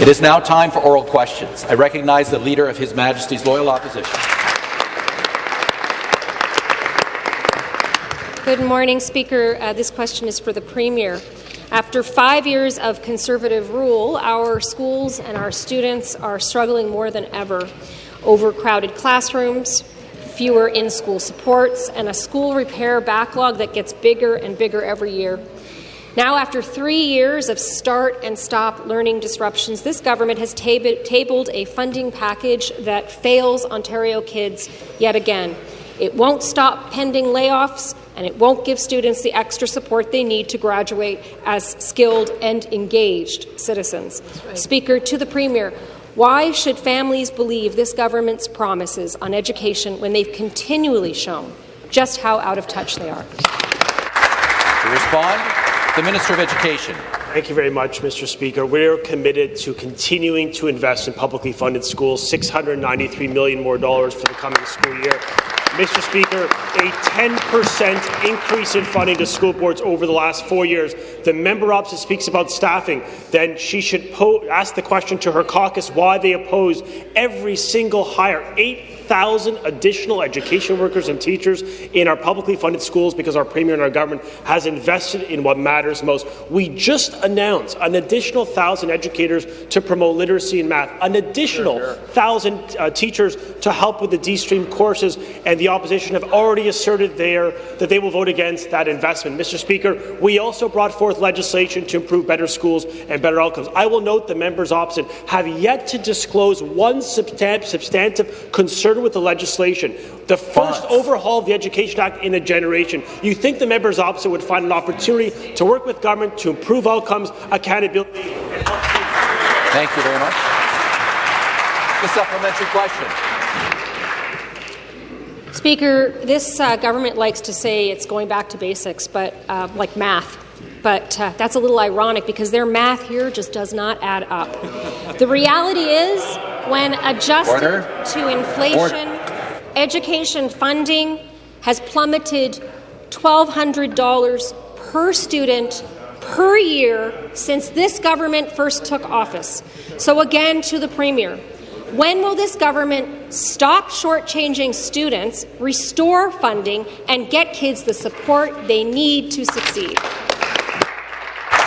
It is now time for oral questions. I recognize the Leader of His Majesty's Loyal Opposition. Good morning, Speaker. Uh, this question is for the Premier. After five years of Conservative rule, our schools and our students are struggling more than ever. Overcrowded classrooms, fewer in-school supports, and a school repair backlog that gets bigger and bigger every year. Now, after three years of start and stop learning disruptions, this government has tab tabled a funding package that fails Ontario kids yet again. It won't stop pending layoffs, and it won't give students the extra support they need to graduate as skilled and engaged citizens. Right. Speaker, to the Premier, why should families believe this government's promises on education when they've continually shown just how out of touch they are? To respond, the Minister of Education. Thank you very much, Mr. Speaker. We're committed to continuing to invest in publicly funded schools, 693 million more dollars for the coming school year. Mr. Speaker, a 10% increase in funding to school boards over the last four years. The member opposite speaks about staffing, then she should ask the question to her caucus why they oppose every single hire. Eight 1,000 additional education workers and teachers in our publicly funded schools because our Premier and our government has invested in what matters most. We just announced an additional 1,000 educators to promote literacy and math, an additional sure, sure. 1,000 uh, teachers to help with the D-stream courses, and the opposition have already asserted there that they will vote against that investment. Mr. Speaker, we also brought forth legislation to improve better schools and better outcomes. I will note the members opposite have yet to disclose one substantive concern with the legislation. The first overhaul of the Education Act in a generation. You think the members opposite would find an opportunity to work with government to improve outcomes, accountability, Thank you very much. The supplementary question. Speaker, this uh, government likes to say it's going back to basics, but uh, like math. But uh, that's a little ironic because their math here just does not add up. The reality is when adjusted Order. to inflation, Order. education funding has plummeted $1,200 per student per year since this government first took office. So again, to the Premier, when will this government stop shortchanging students, restore funding, and get kids the support they need to succeed?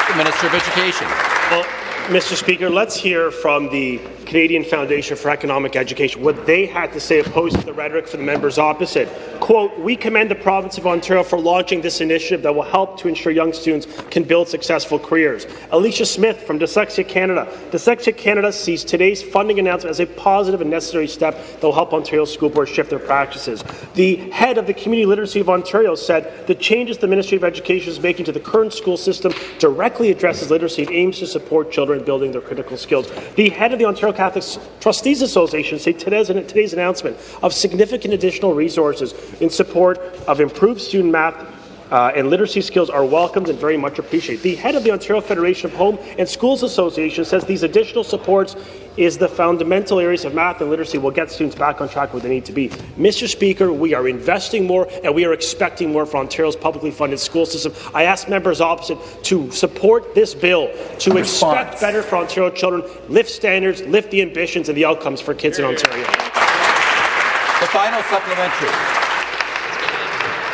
The Minister of Education. Well, Mr. Speaker, let's hear from the Canadian Foundation for Economic Education what they had to say opposed to the rhetoric for the members opposite. Quote, we commend the province of Ontario for launching this initiative that will help to ensure young students can build successful careers. Alicia Smith from Dyslexia Canada. Dyslexia Canada sees today's funding announcement as a positive and necessary step that will help Ontario school boards shift their practices. The head of the Community Literacy of Ontario said the changes the Ministry of Education is making to the current school system directly addresses literacy and aims to support children building their critical skills. The head of the Ontario Catholic Trustees Association say today's, today's announcement of significant additional resources in support of improved student math uh, and literacy skills are welcomed and very much appreciated. The head of the Ontario Federation of Home and Schools Association says these additional supports is the fundamental areas of math and literacy will get students back on track where they need to be. Mr. Speaker, we are investing more and we are expecting more from Ontario's publicly funded school system. I ask members opposite to support this bill, to expect better for Ontario children, lift standards, lift the ambitions and the outcomes for kids in Ontario. The final supplementary.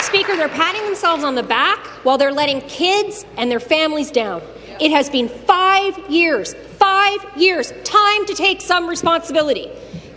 Speaker, they're patting themselves on the back while they're letting kids and their families down. It has been five years, five years, time to take some responsibility.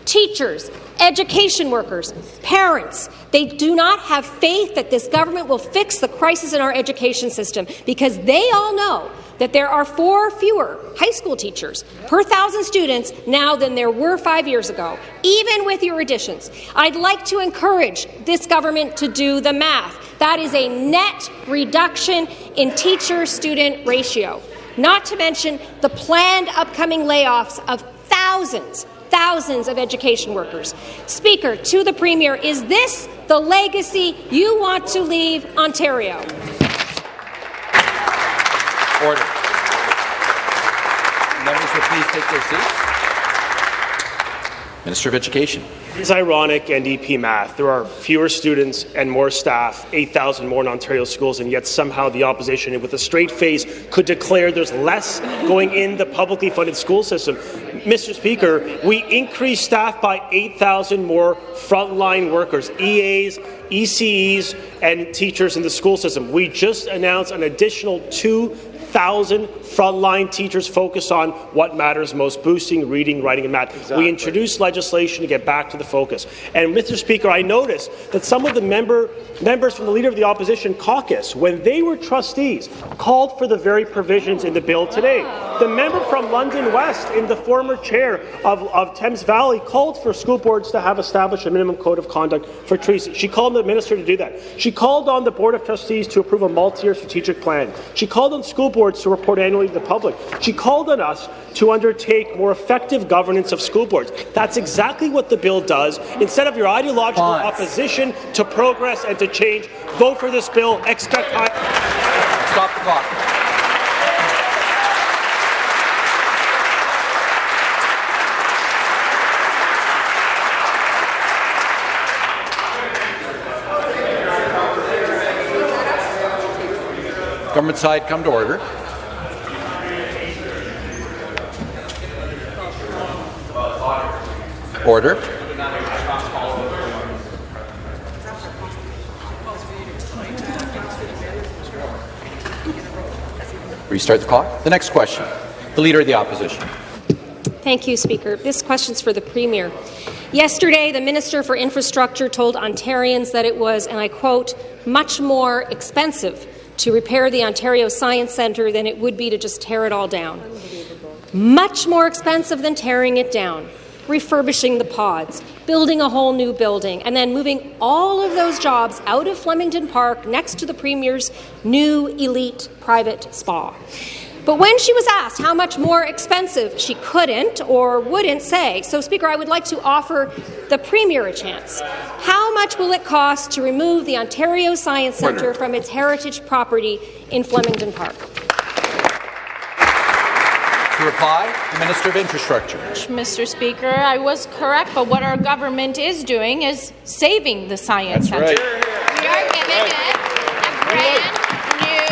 Teachers, education workers, parents, they do not have faith that this government will fix the crisis in our education system because they all know that there are four fewer high school teachers per thousand students now than there were five years ago, even with your additions. I'd like to encourage this government to do the math. That is a net reduction in teacher-student ratio, not to mention the planned upcoming layoffs of thousands thousands of education workers. Speaker, to the Premier, is this the legacy you want to leave Ontario? Order. Members will please take their seats. Minister of Education. It's ironic NDP math. There are fewer students and more staff, 8,000 more in Ontario schools, and yet somehow the opposition, with a straight face, could declare there's less going in the publicly funded school system. Mr. Speaker, we increased staff by 8,000 more frontline workers, EAs, ECEs, and teachers in the school system. We just announced an additional 2,000 frontline teachers focus on what matters most, boosting reading, writing, and math. Exactly. We introduced legislation to get back to the focus. And, Mr. Speaker, I noticed that some of the member, members from the Leader of the Opposition caucus, when they were trustees, called for the very provisions in the bill today. The member from London West, in the former chair of, of Thames Valley, called for school boards to have established a minimum code of conduct for trees. She called on the minister to do that. She called on the Board of Trustees to approve a multi-year strategic plan. She called on school boards to report annually the public. She called on us to undertake more effective governance of school boards. That's exactly what the bill does. Instead of your ideological Pause. opposition to progress and to change, vote for this bill. Expect high. Stop the clock. Government side, come to order. Order. Restart the clock. The next question. The Leader of the Opposition. Thank you, Speaker. This question is for the Premier. Yesterday, the Minister for Infrastructure told Ontarians that it was, and I quote, much more expensive to repair the Ontario Science Centre than it would be to just tear it all down. Much more expensive than tearing it down, refurbishing the pods, building a whole new building, and then moving all of those jobs out of Flemingdon Park next to the Premier's new elite private spa. But when she was asked how much more expensive, she couldn't or wouldn't say. So, Speaker, I would like to offer the Premier a chance. How much will it cost to remove the Ontario Science Centre from its heritage property in Flemingdon Park? To reply, the Minister of Infrastructure. Mr. Speaker, I was correct, but what our government is doing is saving the Science That's Centre. right. We are giving it a brand new,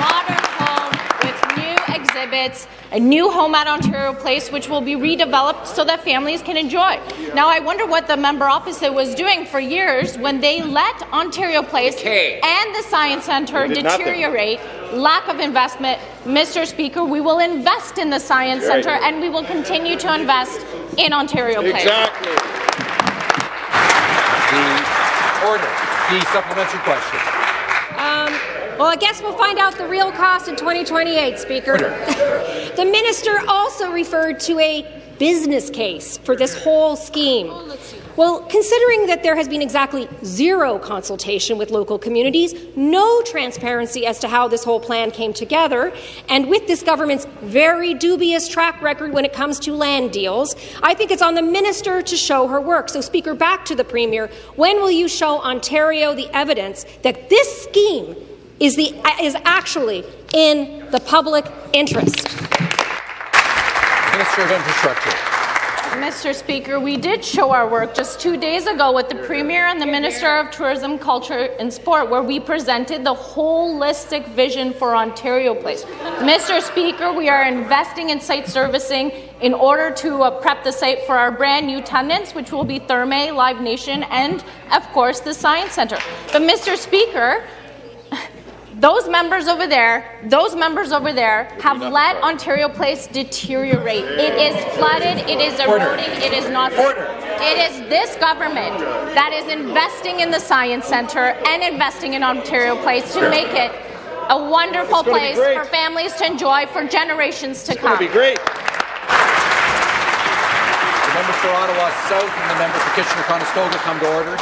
modern home with new exhibits, a new home at Ontario Place, which will be redeveloped so that families can enjoy. Now, I wonder what the member opposite was doing for years when they let Ontario Place Okay. and the Science Centre They did nothing. deteriorate. Lack of investment. Mr. Speaker, we will invest in the Science Right. Centre and we will continue to invest in Ontario Place. Exactly. The order. The supplementary question. Um, well, I guess we'll find out the real cost in 2028, Speaker. the minister also referred to a business case for this whole scheme. Oh, well, considering that there has been exactly zero consultation with local communities, no transparency as to how this whole plan came together, and with this government's very dubious track record when it comes to land deals, I think it's on the minister to show her work. So, Speaker, back to the Premier. When will you show Ontario the evidence that this scheme is, the, is actually in the public interest? Minister of Infrastructure. Mr. Speaker, we did show our work just two days ago with the Premier and the Minister of Tourism, Culture and Sport, where we presented the holistic vision for Ontario Place. Mr. Speaker, we are investing in site servicing in order to uh, prep the site for our brand new tenants, which will be Therme, Live Nation, and, of course, the Science Centre. But, Mr. Speaker, those members over there, those members over there have let Ontario Place deteriorate. It is flooded, it is eroding, it is not. It is this government that is investing in the Science Centre and investing in Ontario Place to make it a wonderful It's gonna be place for families to enjoy for generations to It's going come. to be great. The member for Ottawa South and the member for Kitchener-Conestoga come to order.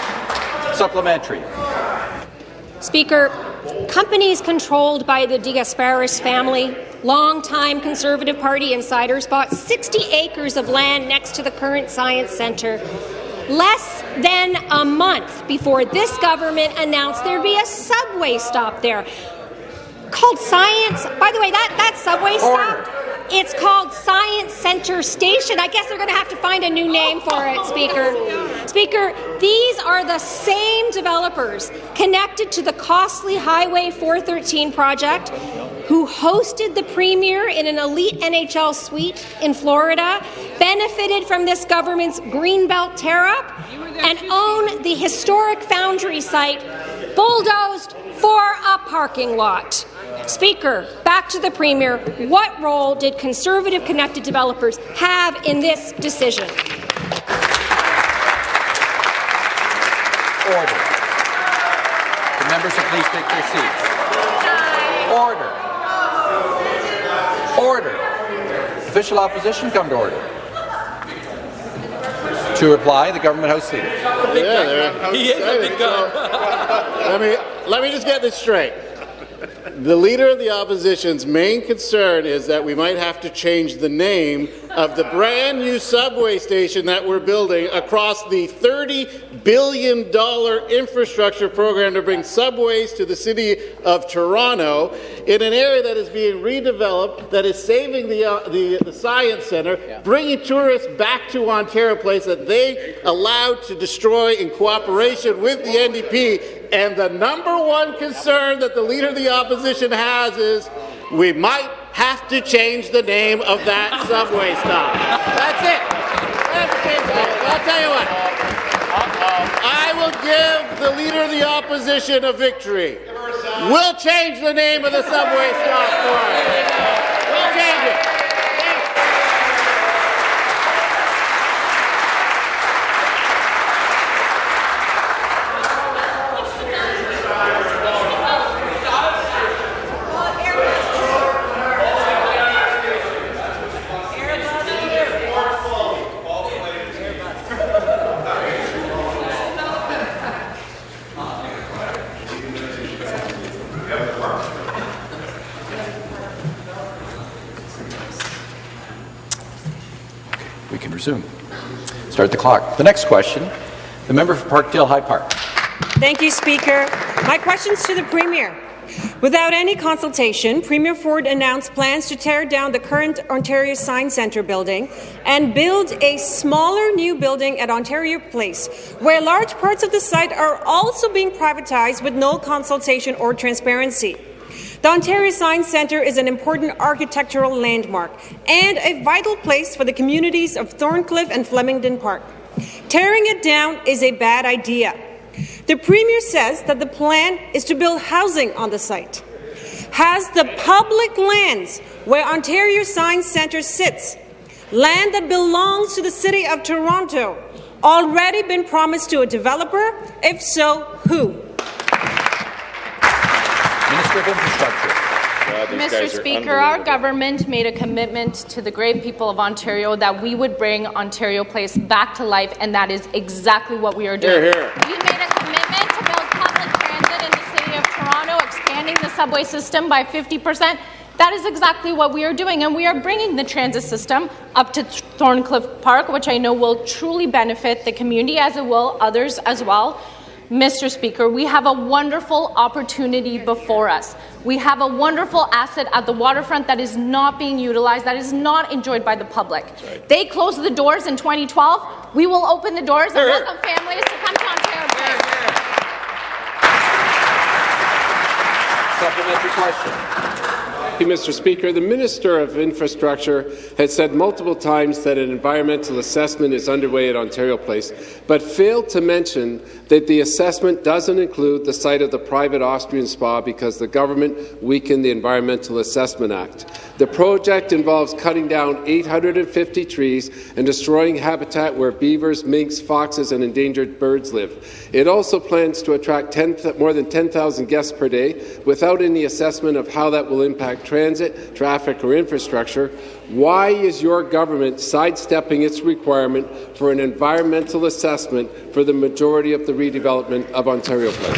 Supplementary. Speaker, companies controlled by the De Gasperis family, longtime Conservative Party insiders, bought 60 acres of land next to the current Science Centre less than a month before this government announced there'd be a subway stop there. Called Science. By the way, that, that subway Order. stop It's called Science Centre Station. I guess they're going to have to find a new name for it, Speaker. Speaker, these are the same developers connected to the costly Highway 413 project who hosted the Premier in an elite NHL suite in Florida, benefited from this government's Greenbelt tear-up, and own the historic Foundry site bulldozed for a parking lot. Speaker, back to the Premier. What role did Conservative connected developers have in this decision? Order. The members will please take their seats. Order. Order. Official opposition come to order. To reply, the Government House Leader. Yeah, there. He is a big guy. let me let me just get this straight. The leader of the opposition's main concern is that we might have to change the name of the brand new subway station that we're building across the $30 billion infrastructure program to bring subways to the city of Toronto in an area that is being redeveloped, that is saving the, uh, the, the Science Centre, yeah. bringing tourists back to Ontario Place that they allowed to destroy in cooperation with the NDP and the number one concern that the Leader of the Opposition has is we might have to change the name of that subway stop. That's it. I'll tell you what. I will give the Leader of the Opposition a victory. We'll change the name of the subway stop for it. We'll change it. Resume. Start the clock. The next question, the member for Parkdale High Park. Thank you, Speaker. My question's to the Premier. Without any consultation, Premier Ford announced plans to tear down the current Ontario Science Centre building and build a smaller new building at Ontario Place, where large parts of the site are also being privatized with no consultation or transparency. The Ontario Science Centre is an important architectural landmark and a vital place for the communities of Thorncliffe and Flemingdon Park. Tearing it down is a bad idea. The Premier says that the plan is to build housing on the site. Has the public lands where Ontario Science Centre sits, land that belongs to the City of Toronto, already been promised to a developer? If so, who? Minister of Infrastructure. Mr. Speaker, our government made a commitment to the great people of Ontario that we would bring Ontario Place back to life, and that is exactly what we are doing. Here, here. We made a commitment to build public transit in the City of Toronto, expanding the subway system by 50 percent. That is exactly what we are doing, and we are bringing the transit system up to Thorncliffe Park, which I know will truly benefit the community, as it will others as well. Mr. Speaker, we have a wonderful opportunity before us. We have a wonderful asset at the waterfront that is not being utilized, that is not enjoyed by the public. Right. They closed the doors in 2012. We will open the doors and welcome families to come to Ontario Place. Supplementary question. Mr. Speaker. The Minister of Infrastructure has said multiple times that an environmental assessment is underway at Ontario Place, but failed to mention that the assessment doesn't include the site of the private Austrian spa because the government weakened the Environmental Assessment Act. The project involves cutting down 850 trees and destroying habitat where beavers, minks, foxes, and endangered birds live. It also plans to attract 10, more than 10,000 guests per day without any assessment of how that will impact transit, traffic, or infrastructure. Why is your government sidestepping its requirement for an environmental assessment for the majority of the redevelopment of Ontario Place?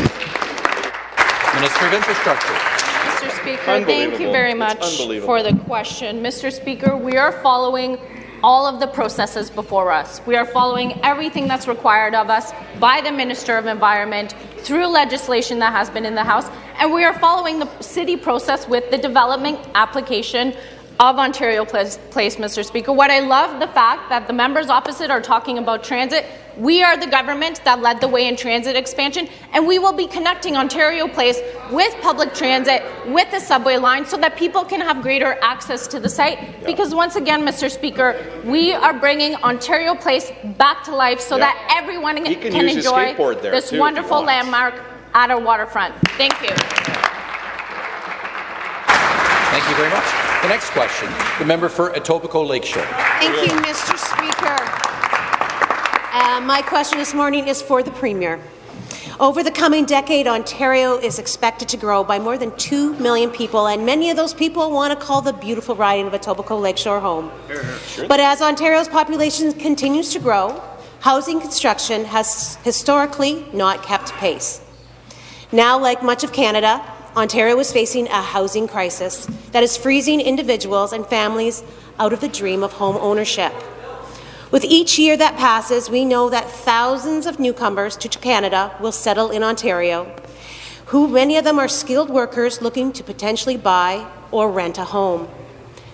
Minister of Infrastructure. Mr. Speaker, thank you very much for the question. Mr. Speaker, we are following all of the processes before us. We are following everything that's required of us by the Minister of Environment through legislation that has been in the House, and we are following the city process with the development application of Ontario Place, Place, Mr. Speaker. What I love the fact that the members opposite are talking about transit. We are the government that led the way in transit expansion, and we will be connecting Ontario Place with public transit, with the subway line, so that people can have greater access to the site. Because once again, Mr. Speaker, we are bringing Ontario Place back to life so that everyone can can, enjoy this too, wonderful landmark at our waterfront. Thank you. Thank you very much. The next question, the member for Etobicoke Lakeshore. Thank you, Mr. Speaker. Uh, my question this morning is for the Premier. Over the coming decade, Ontario is expected to grow by more than 2 million people, and many of those people want to call the beautiful riding of Etobicoke Lakeshore home. But as Ontario's population continues to grow, housing construction has historically not kept pace. Now, like much of Canada, Ontario is facing a housing crisis that is freezing individuals and families out of the dream of home ownership. With each year that passes, we know that thousands of newcomers to Canada will settle in Ontario, who many of them are skilled workers looking to potentially buy or rent a home.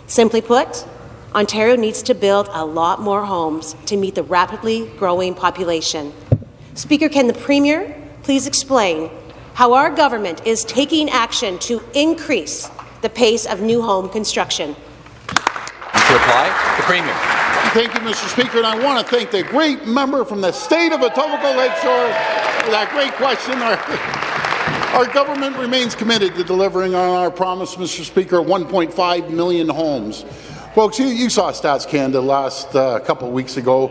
Simply put, Ontario needs to build a lot more homes to meet the rapidly growing population. Speaker, can the Premier please explain how our government is taking action to increase the pace of new home construction? To reply, the Premier. Thank you, Mr. Speaker, and I want to thank the great member from the state of Etobicoke Lakeshore for that great question. Our, our government remains committed to delivering on our promise, Mr. Speaker, of 1.5 million homes. Folks, you, you saw Stats Canada last uh, couple of weeks ago.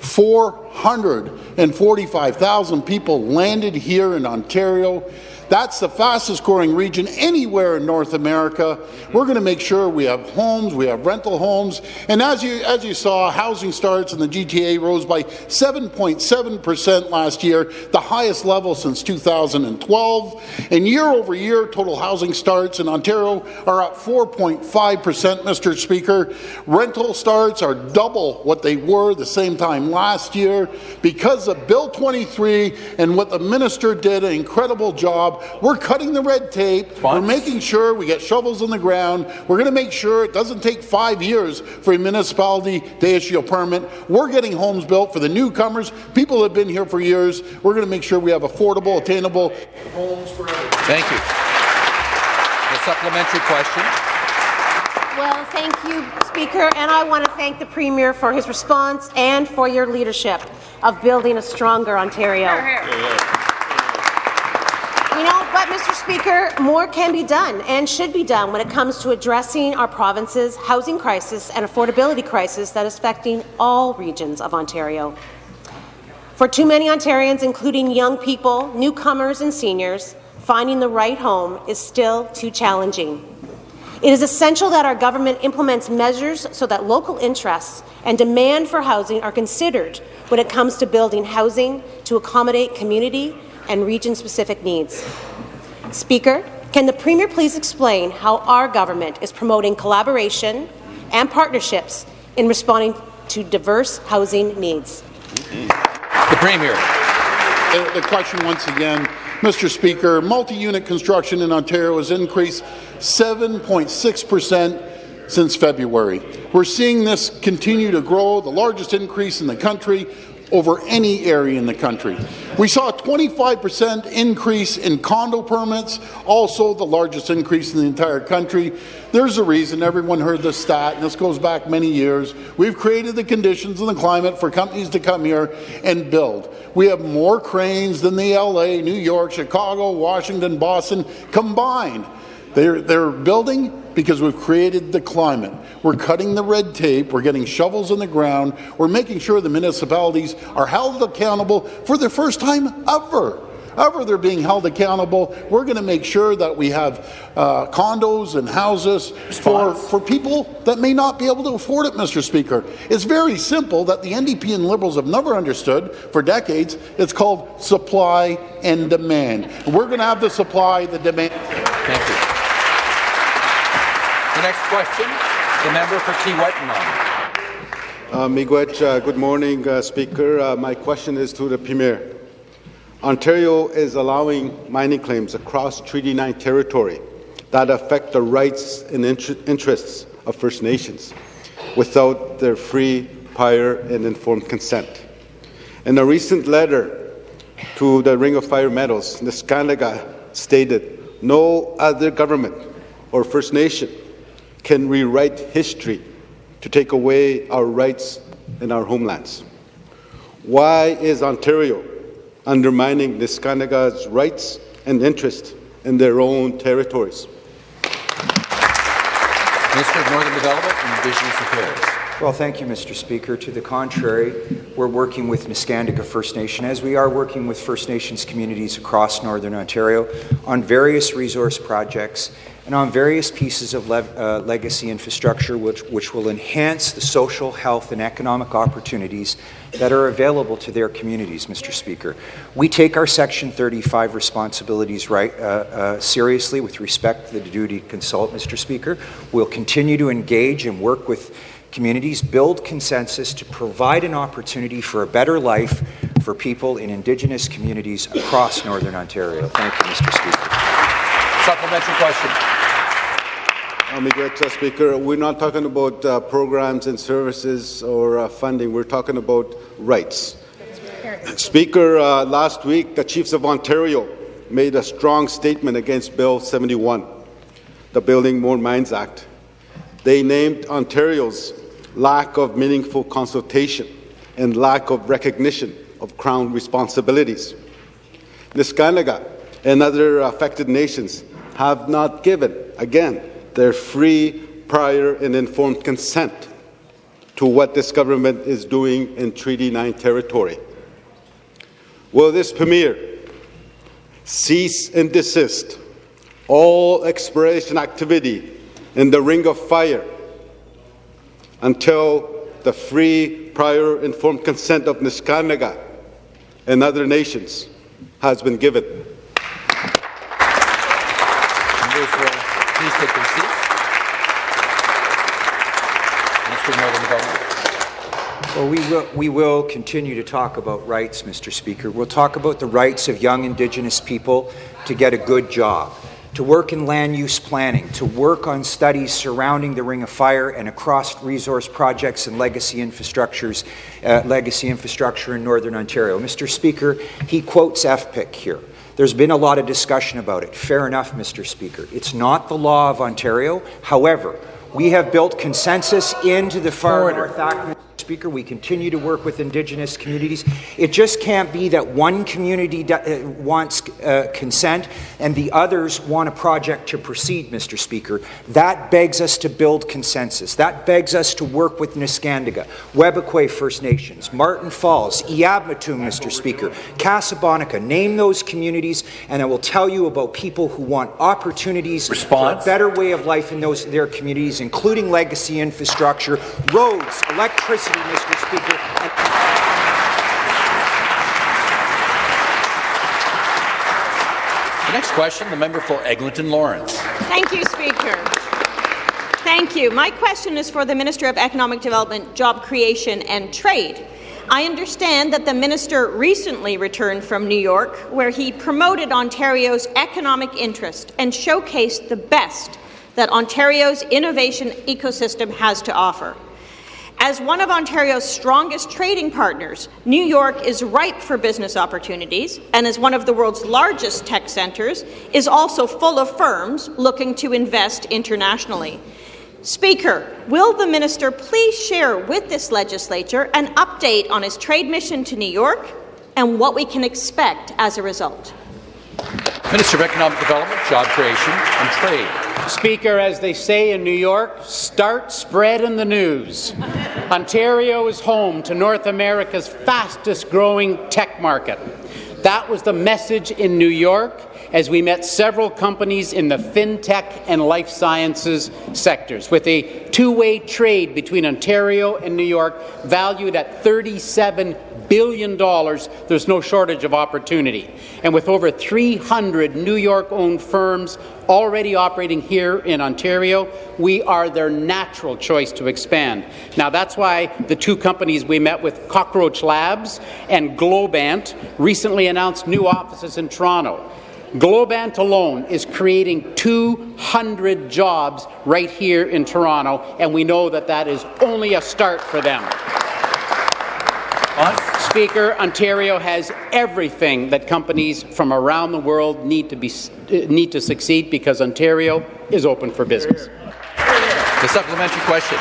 445,000 people landed here in Ontario. That's the fastest growing region anywhere in North America. Mm-hmm. We're going to make sure we have homes, we have rental homes, and as you as you saw, housing starts in the GTA rose by 7.7 percent last year, the highest level since 2012. And year over year, total housing starts in Ontario are up 4.5 percent, Mr. Speaker. Rental starts are double what they were the same time last year because of Bill 23 and what the minister did an incredible job. We're cutting the red tape. We're making sure we get shovels in the ground. We're going to make sure it doesn't take five years for a municipality to issue a permit. We're getting homes built for the newcomers, people who have been here for years. We're going to make sure we have affordable, attainable homes for everyone. Thank you. The supplementary question. Well, thank you, Speaker, and I want to thank the Premier for his response and for your leadership of building a stronger Ontario. You know, but Mr. Speaker, more can be done and should be done when it comes to addressing our province's housing crisis and affordability crisis that is affecting all regions of Ontario. For too many Ontarians, including young people, newcomers and seniors, finding the right home is still too challenging. It is essential that our government implements measures so that local interests and demand for housing are considered when it comes to building housing to accommodate community and region-specific needs. Speaker, can the Premier please explain how our government is promoting collaboration and partnerships in responding to diverse housing needs? The Premier. The, the question once again, Mr. Speaker, multi-unit construction in Ontario has increased 7.6 percent since February. We're seeing this continue to grow, the largest increase in the country over any area in the country. We saw a 25% increase in condo permits, also the largest increase in the entire country. There's a reason, everyone heard this stat, and this goes back many years. We've created the conditions and the climate for companies to come here and build. We have more cranes than the LA, New York, Chicago, Washington, Boston combined. They're, they're building because we've created the climate. We're cutting the red tape. We're getting shovels in the ground. We're making sure the municipalities are held accountable for the first time ever. Ever they're being held accountable. We're going to make sure that we have uh, condos and houses for, for people that may not be able to afford it, Mr. Speaker. It's very simple that the NDP and Liberals have never understood for decades. It's called supply and demand. We're going to have the supply, the demand. Thank you. The next question, the member for Kiiwetinoong. Uh, Miigwech, uh, good morning, uh, Speaker. Uh, my question is to the Premier. Ontario is allowing mining claims across Treaty 9 territory that affect the rights and inter- interests of First Nations without their free, prior, and informed consent. In a recent letter to the Ring of Fire Metals, Neskantaga stated, no other government or First Nation can rewrite history to take away our rights in our homelands. Why is Ontario undermining Neskantaga's rights and interests in their own territories? Minister of Northern Development and Indigenous Affairs. Well, thank you, Mr. Speaker. To the contrary, we're working with Neskantaga First Nation, as we are working with First Nations communities across Northern Ontario on various resource projects and on various pieces of le uh, legacy infrastructure which, which will enhance the social, health, and economic opportunities that are available to their communities, Mr. Speaker. We take our Section 35 responsibilities right, uh, uh, seriously with respect to the duty to consult, Mr. Speaker. We'll continue to engage and work with communities, build consensus to provide an opportunity for a better life for people in Indigenous communities across Northern Ontario. Thank you, Mr. Speaker. Supplementary question. Mr. Speaker, we're not talking about uh, programs and services or uh, funding. We're talking about rights. Speaker, uh, last week the Chiefs of Ontario made a strong statement against Bill 71, the Building More Mines Act. They named Ontario's lack of meaningful consultation and lack of recognition of Crown responsibilities. Neskantaga and other affected nations have not given, again, their free, prior, and informed consent to what this government is doing in Treaty 9 territory. Will this Premier cease and desist all exploration activity in the Ring of Fire until the free, prior, informed consent of Neskantaga and other nations has been given. Please take your seats. Minister of Northern Development. Well, we will, we will continue to talk about rights, Mr. Speaker. We'll talk about the rights of young Indigenous people to get a good job, to work in land use planning, to work on studies surrounding the Ring of Fire and across resource projects and legacy infrastructures, uh, legacy infrastructure in Northern Ontario. Mr. Speaker, he quotes FPIC here. There's been a lot of discussion about it. Fair enough, Mr. Speaker. It's not the law of Ontario. However, we have built consensus into the Far Order. North Act. Speaker. We continue to work with Indigenous communities. It just can't be that one community uh, wants uh, consent and the others want a project to proceed, Mr. Speaker. That begs us to build consensus. That begs us to work with Neskantaga, Webequie First Nations, Marten Falls, Eabametoong, Mr. Speaker, Kasabonika. Name those communities, and I will tell you about people who want opportunities Response. for a better way of life in those their communities, including legacy infrastructure, roads, electricity, Mr. Speaker. And The next question, the member for Eglinton Lawrence. Thank you, Speaker. Thank you. My question is for the Minister of Economic Development, Job Creation and Trade. I understand that the minister recently returned from New York, where he promoted Ontario's economic interest and showcased the best that Ontario's innovation ecosystem has to offer. As one of Ontario's strongest trading partners, New York is ripe for business opportunities, and as one of the world's largest tech centres, is also full of firms looking to invest internationally. Speaker, will the minister please share with this legislature an update on his trade mission to New York and what we can expect as a result? Minister of Economic Development, Job Creation and Trade. Speaker, as they say in New York, start spreading the news. Ontario is home to North America's fastest growing tech market. That was the message in New York as we met several companies in the fintech and life sciences sectors, with a two-way trade between Ontario and New York valued at $37 billion, there's no shortage of opportunity. And with over 300 New York-owned firms already operating here in Ontario, we are their natural choice to expand. Now, that's why the two companies we met with, Cockroach Labs and Globant, recently announced new offices in Toronto. Globant alone is creating 200 jobs right here in Toronto, and we know that that is only a start for them. Speaker, Ontario has everything that companies from around the world need to, be, uh, need to succeed because Ontario is open for business. The supplementary question.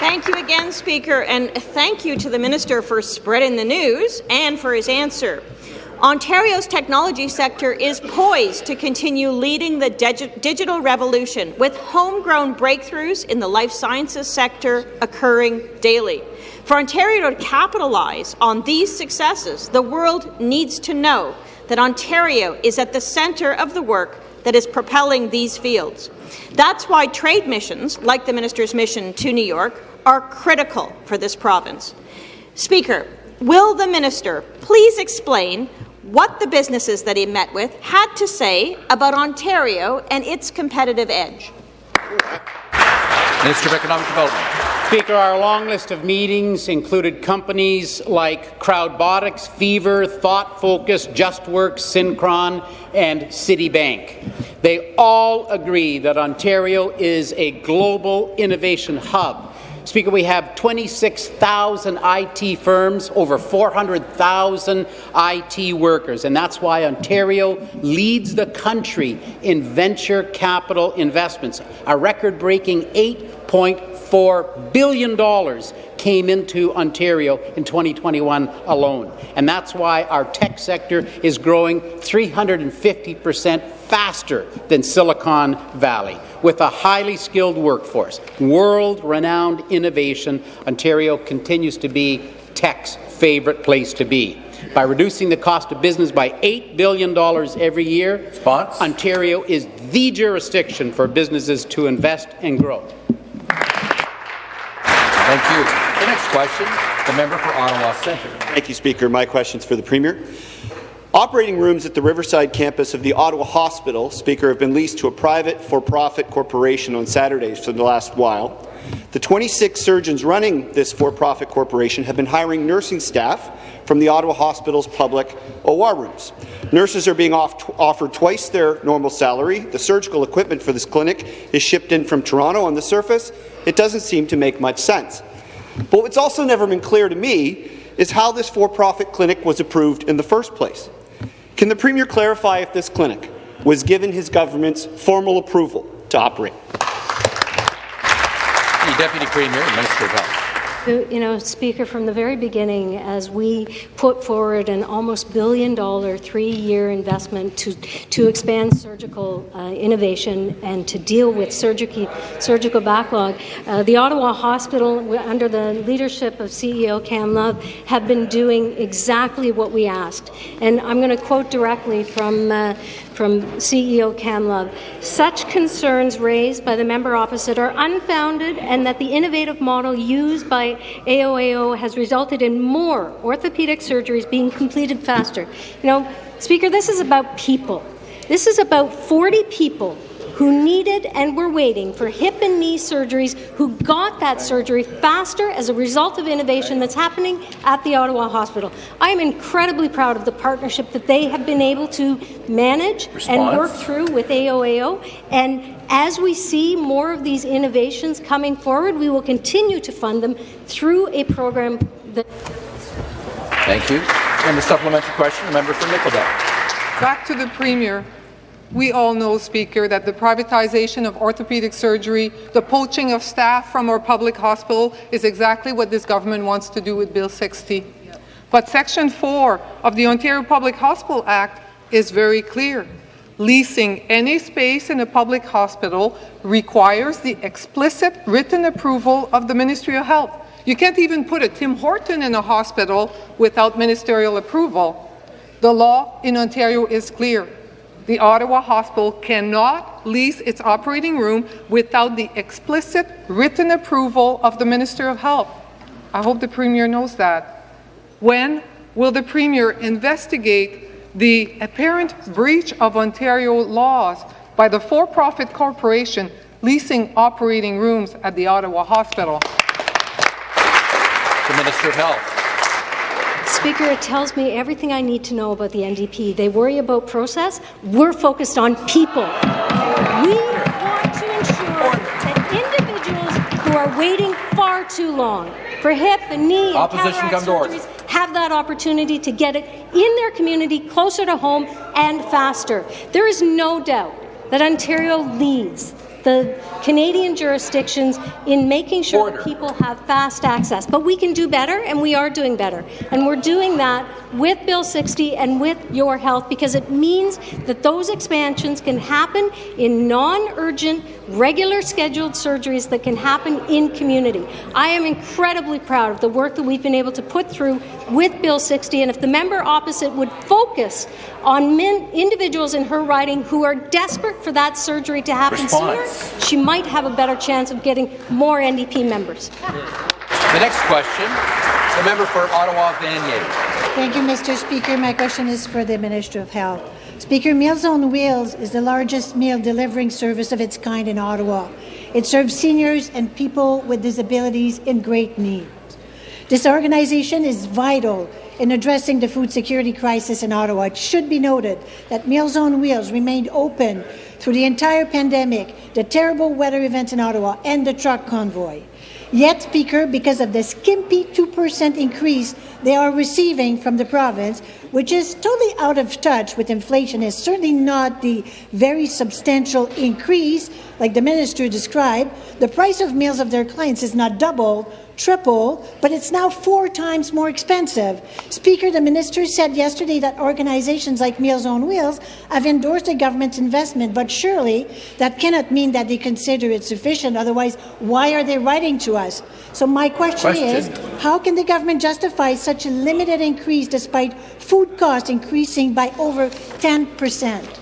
Thank you again, Speaker, and thank you to the Minister for spreading the news and for his answer. Ontario's technology sector is poised to continue leading the digi digital revolution with homegrown breakthroughs in the life sciences sector occurring daily. For Ontario to capitalize on these successes, the world needs to know that Ontario is at the centre of the work that is propelling these fields. That's why trade missions, like the minister's mission to New York, are critical for this province. Speaker, will the minister please explain what the businesses that he met with had to say about Ontario and its competitive edge? Minister of Economic Development. Speaker, our long list of meetings included companies like Crowdbotics, Fever, Thought Focus, JustWorks, Synchron, and Citibank. They all agree that Ontario is a global innovation hub Speaker, we have 26,000 IT firms, over 400,000 IT workers, and that's why Ontario leads the country in venture capital investments. A record-breaking $8.4 billion came into Ontario in 2021 alone. And that's why our tech sector is growing 350 percent faster than Silicon Valley. With a highly skilled workforce, world-renowned innovation, Ontario continues to be tech's favourite place to be. By reducing the cost of business by $8 billion every year, Response? Ontario is the jurisdiction for businesses to invest and grow. Thank you. Question, the member for Ottawa Centre. Thank you, Speaker. My question is for the Premier. Operating rooms at the Riverside campus of the Ottawa Hospital, Speaker, have been leased to a private for-profit corporation on Saturdays for the last while. The 26 surgeons running this for-profit corporation have been hiring nursing staff from the Ottawa Hospital's public OR rooms. Nurses are being off offered twice their normal salary. The surgical equipment for this clinic is shipped in from Toronto on the surface. It doesn't seem to make much sense. But what's also never been clear to me is how this for-profit clinic was approved in the first place. Can the Premier clarify if this clinic was given his government's formal approval to operate? Deputy Premier Minister of Health. You know, Speaker, from the very beginning, as we put forward an almost billion dollar three-year investment to, to expand surgical uh, innovation and to deal with surgical, surgical backlog, uh, the Ottawa Hospital, under the leadership of CEO Cam Love, have been doing exactly what we asked. And I'm going to quote directly from uh, from CEO Cam Love. Such concerns raised by the member opposite are unfounded and that the innovative model used by AOAO has resulted in more orthopedic surgeries being completed faster. You know, Speaker, this is about people. This is about 40 people who needed and were waiting for hip and knee surgeries, who got that surgery faster as a result of innovation that's happening at the Ottawa Hospital. I am incredibly proud of the partnership that they have been able to manage Response. and work through with AOAO. And as we see more of these innovations coming forward, we will continue to fund them through a program that. Thank you. And the supplementary question, the member for Nickel Belt. Back to the Premier. We all know, Speaker, that the privatization of orthopedic surgery, the poaching of staff from our public hospital is exactly what this government wants to do with Bill 60. But Section 4 of the Ontario Public Hospital Act is very clear. Leasing any space in a public hospital requires the explicit written approval of the Ministry of Health. You can't even put a Tim Horton in a hospital without ministerial approval. The law in Ontario is clear the Ottawa Hospital cannot lease its operating room without the explicit written approval of the Minister of Health. I hope the Premier knows that. When will the Premier investigate the apparent breach of Ontario laws by the for-profit corporation leasing operating rooms at the Ottawa Hospital? The Minister of Health. Speaker, it tells me everything I need to know about the NDP. They worry about process. We're focused on people. We want to ensure that individuals who are waiting far too long for hip and knee and Opposition come to order. surgeries have that opportunity to get it in their community, closer to home, and faster. There is no doubt that Ontario leads the Canadian jurisdictions in making sure that people have fast access. But we can do better, and we are doing better. And we're doing that with Bill 60 and with your health because it means that those expansions can happen in non-urgent, regular scheduled surgeries that can happen in community. I am incredibly proud of the work that we've been able to put through with Bill 60, and if the member opposite would focus on men, individuals in her riding who are desperate for that surgery to happen Response. sooner, she might have a better chance of getting more NDP members. The next question, the member for Ottawa Vanier. Thank you, Mr. Speaker. My question is for the Minister of Health. Speaker, Meals on Wheels is the largest meal delivering service of its kind in Ottawa. It serves seniors and people with disabilities in great need. This organization is vital in addressing the food security crisis in Ottawa. It should be noted that Meals on Wheels remained open through the entire pandemic, the terrible weather events in Ottawa, and the truck convoy. Yet, Speaker, because of the skimpy 2% increase they are receiving from the province, which is totally out of touch with inflation, is certainly not the very substantial increase like the minister described, the price of meals of their clients is not double, triple, but it's now four times more expensive. Speaker, the minister said yesterday that organizations like Meals on Wheels have endorsed the government's investment, but surely that cannot mean that they consider it sufficient. Otherwise, why are they writing to us? So my question, Question. is, how can the government justify such a limited increase despite food costs increasing by over 10 percent?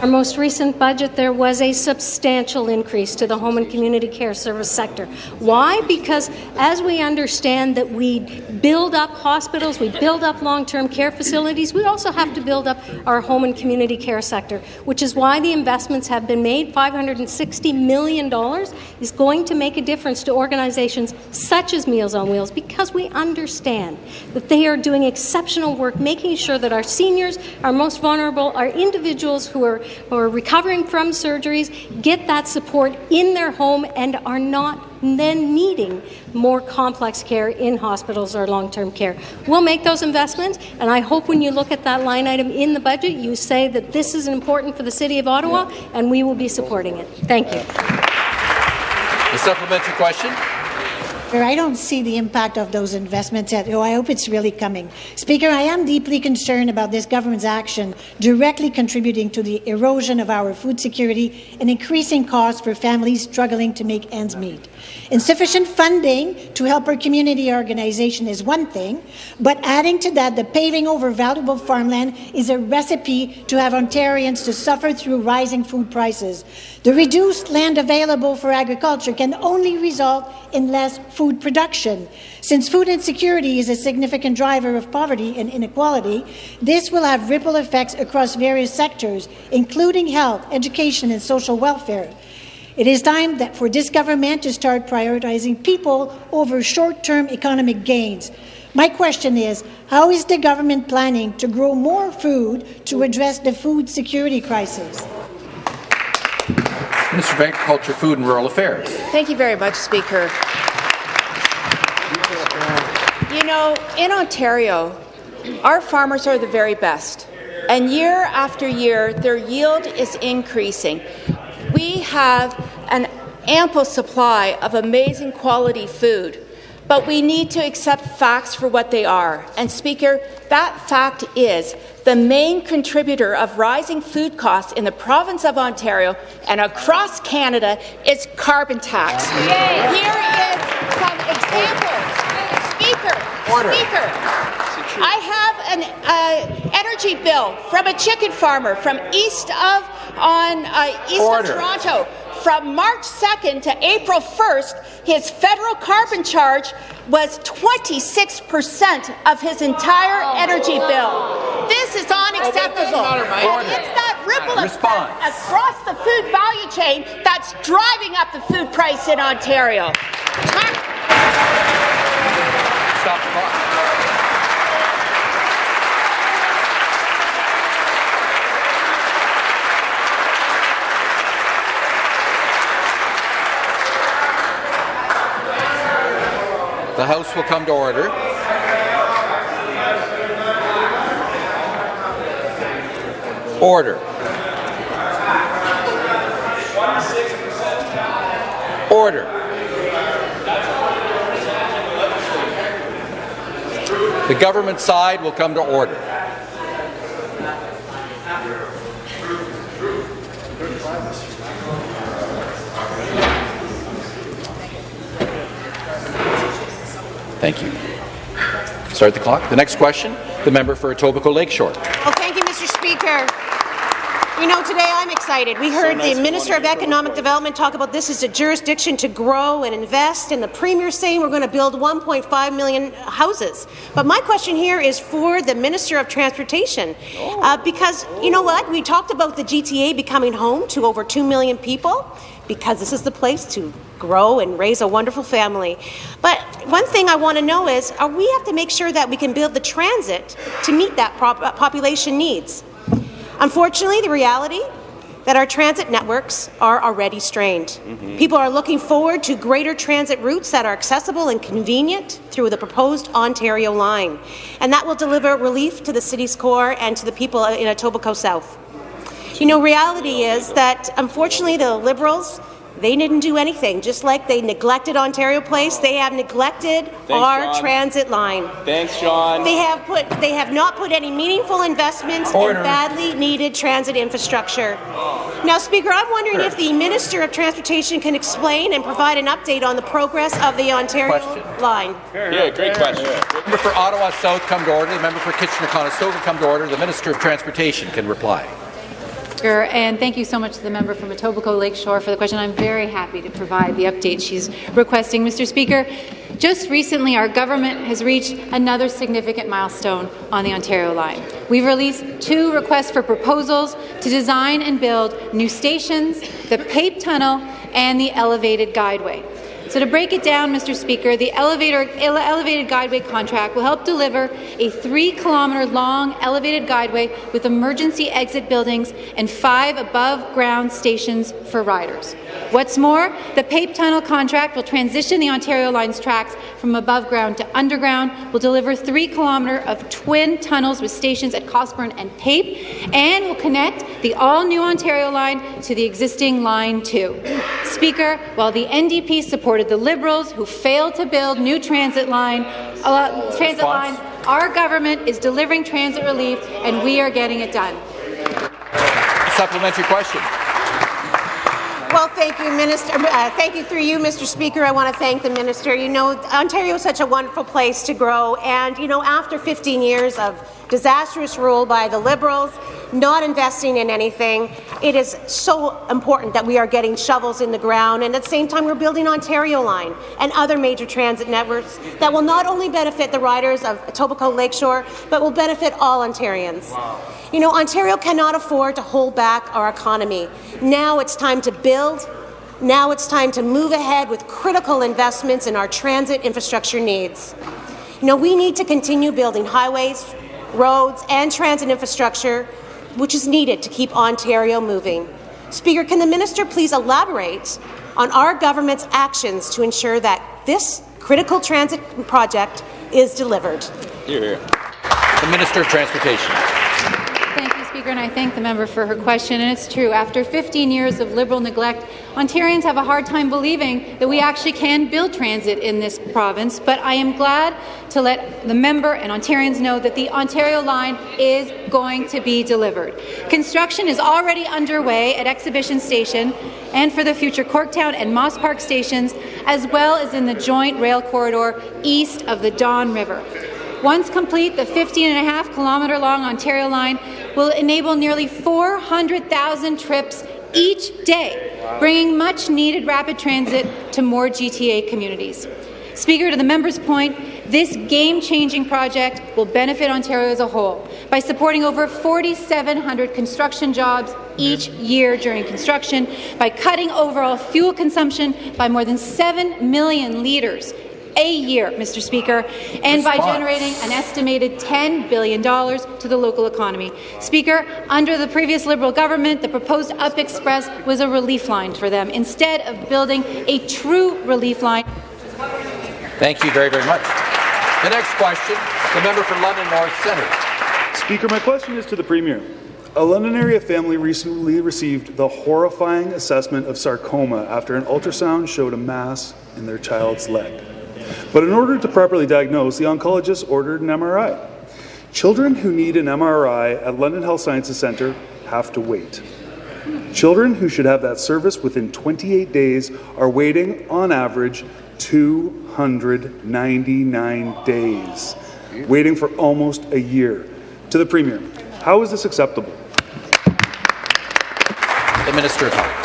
Our most recent budget, there was a substantial increase to the home and community care service sector. Why? Because as we understand that we build up hospitals, we build up long-term care facilities, we also have to build up our home and community care sector, which is why the investments have been made. $560 million is going to make a difference to organizations such as Meals on Wheels because we understand that they are doing exceptional work making sure that our seniors, our most vulnerable, our individuals who are, are recovering from surgeries get that support in their home and are not then needing more complex care in hospitals or long-term care. We'll make those investments, and I hope when you look at that line item in the budget, you say that this is important for the City of Ottawa, and we will be supporting it. Thank you. The supplementary question. Speaker, I don't see the impact of those investments yet. Oh, I hope it's really coming. Speaker, I am deeply concerned about this government's action directly contributing to the erosion of our food security and increasing costs for families struggling to make ends meet. Insufficient funding to help our community organization is one thing, but adding to that the paving over valuable farmland is a recipe to have Ontarians to suffer through rising food prices. The reduced land available for agriculture can only result in less food production. Since food insecurity is a significant driver of poverty and inequality, this will have ripple effects across various sectors, including health, education, and social welfare. It is time that for this government to start prioritizing people over short-term economic gains. My question is, how is the government planning to grow more food to address the food security crisis? Minister of Agriculture, Food and Rural Affairs. Thank you very much, Speaker. You know, in Ontario, our farmers are the very best, and year after year, their yield is increasing. We have an ample supply of amazing quality food, but we need to accept facts for what they are. And, Speaker, that fact is the main contributor of rising food costs in the province of Ontario and across Canada is carbon tax. Here is some examples. Speaker, Speaker, I have an uh, energy bill from a chicken farmer from east of on uh, east Order. of Toronto. From March 2nd to April 1st, his federal carbon charge was 26 percent of his entire energy bill. This is unacceptable. And it's that ripple Response. effect across the food value chain that's driving up the food price in Ontario. Stop the clock. The House will come to order. Order. Order. The government side will come to order. Thank you. Start the clock. The next question, the member for Etobicoke Lakeshore. Oh, thank you, Mr. Speaker. You know, today I'm excited. We heard nice the Minister of Economic Development talk about this as a jurisdiction to grow and invest, and the Premier saying we're going to build 1.5 million houses. But my question here is for the Minister of Transportation, uh, because you know what? We talked about the GTA becoming home to over 2 million people, because this is the place to grow and raise a wonderful family. But one thing I want to know is, are we have to make sure that we can build the transit to meet that uh, population needs? Unfortunately, the reality that our transit networks are already strained. Mm-hmm. People are looking forward to greater transit routes that are accessible and convenient through the proposed Ontario line, and that will deliver relief to the city's core and to the people in Etobicoke South. You know, reality is that unfortunately the Liberals they didn't do anything. Just like they neglected Ontario Place, they have neglected our John. transit line. Thanks, John. They have put they have not put any meaningful investments Order. in badly needed transit infrastructure. Now, Speaker, I'm wondering if the Minister of Transportation can explain and provide an update on the progress of the Ontario Question. line. Yeah, great question. The member for Ottawa South come to order. The member for Kitchener-Conestoga come to order. The Minister of Transportation can reply. Speaker, and thank you so much to the member from Etobicoke Lakeshore for the question. I'm very happy to provide the update she's requesting. Mr. Speaker, just recently our government has reached another significant milestone on the Ontario line. We've released two requests for proposals to design and build new stations, the Pape Tunnel, and the elevated guideway. So to break it down, Mr. Speaker, the elevator, ele- elevated guideway contract will help deliver a three-kilometre long elevated guideway with emergency exit buildings and five above-ground stations for riders. What's more, the Pape Tunnel contract will transition the Ontario Line's tracks from above ground to underground, will deliver three kilometre of twin tunnels with stations at Cosburn and Pape, and will connect the all-new Ontario Line to the existing Line 2. Speaker, while the NDP supported the Liberals who failed to build new transit line, uh, transit Response? line, our government is delivering transit relief, and we are getting it done. Supplementary question. Well, thank you, Minister. Uh, thank you through you, Mr. Speaker. I want to thank the minister. You know, Ontario is such a wonderful place to grow, and you know, after 15 years of disastrous rule by the Liberals, not investing in anything, it is so important that we are getting shovels in the ground, and at the same time, we're building Ontario Line and other major transit networks that will not only benefit the riders of Etobicoke Lakeshore, but will benefit all Ontarians. You know, Ontario cannot afford to hold back our economy. Now it's time to build. Now it's time to move ahead with critical investments in our transit infrastructure needs. You know, we need to continue building highways, roads, and transit infrastructure, which is needed to keep Ontario moving. Speaker, can the minister please elaborate on our government's actions to ensure that this critical transit project is delivered? Here, here. The Minister of Transportation. And I thank the member for her question. And it's true, after 15 years of Liberal neglect, Ontarians have a hard time believing that we actually can build transit in this province. But I am glad to let the member and Ontarians know that the Ontario line is going to be delivered. Construction is already underway at Exhibition Station and for the future Corktown and Moss Park stations, as well as in the joint rail corridor east of the Don River. Once complete, the 15 and a half kilometre long Ontario line will enable nearly 400,000 trips each day, bringing much needed rapid transit to more GTA communities. Speaker, to the member's point, this game-changing project will benefit Ontario as a whole by supporting over 4,700 construction jobs each year during construction, by cutting overall fuel consumption by more than 7 million litres a year, Mr. Speaker, and by generating an estimated $10 billion to the local economy. Speaker, under the previous Liberal government, the proposed Up Express was a relief line for them, instead of building a true relief line. Thank you very, very much. The next question, the member for London North Centre. Speaker, my question is to the Premier. A London area family recently received the horrifying assessment of sarcoma after an ultrasound showed a mass in their child's leg. But in order to properly diagnose, the oncologist ordered an MRI. Children who need an MRI at London Health Sciences Centre have to wait. Children who should have that service within 28 days are waiting, on average, 299 days, waiting for almost a year. To the Premier, how is this acceptable? The Minister of Health.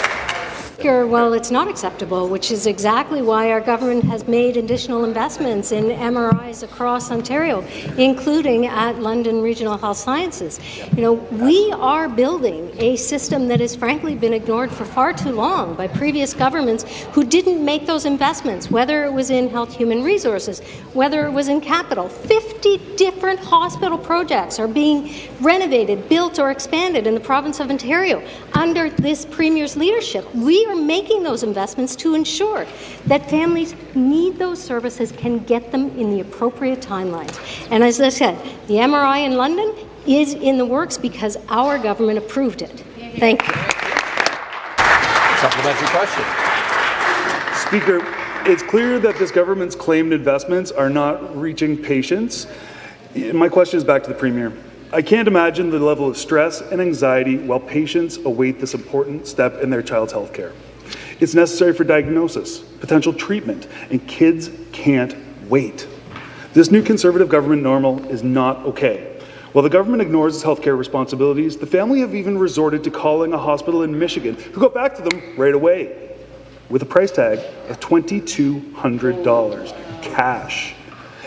Speaker, well, it's not acceptable, which is exactly why our government has made additional investments in MRIs across Ontario, including at London Regional Health Sciences. You know, we are building a system that has frankly been ignored for far too long by previous governments who didn't make those investments, whether it was in health human resources, whether it was in capital. 50 different hospital projects are being renovated, built, or expanded in the province of Ontario under this Premier's leadership. We are making those investments to ensure that families need those services can get them in the appropriate timelines. And as I said, the MRI in London is in the works because our government approved it. Thank you. Supplementary question. Speaker, it's clear that this government's claimed investments are not reaching patients. My question is back to the Premier. I can't imagine the level of stress and anxiety while patients await this important step in their child's health care. It's necessary for diagnosis, potential treatment, and kids can't wait. This new Conservative government normal is not okay. While the government ignores its healthcare responsibilities, the family have even resorted to calling a hospital in Michigan, who got back to them right away with a price tag of $2,200 cash.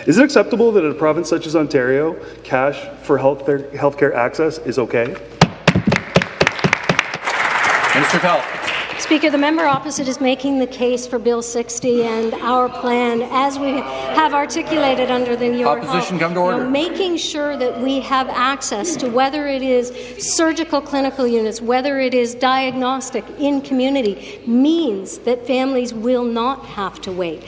Is it acceptable that in a province such as Ontario, cash for healthcare, healthcare access is okay? Minister of Health. Speaker, the member opposite is making the case for Bill 60 and our plan, as we have articulated under the Your Opposition, Health, come to you know, order. making sure that we have access to whether it is surgical clinical units, whether it is diagnostic in community, means that families will not have to wait.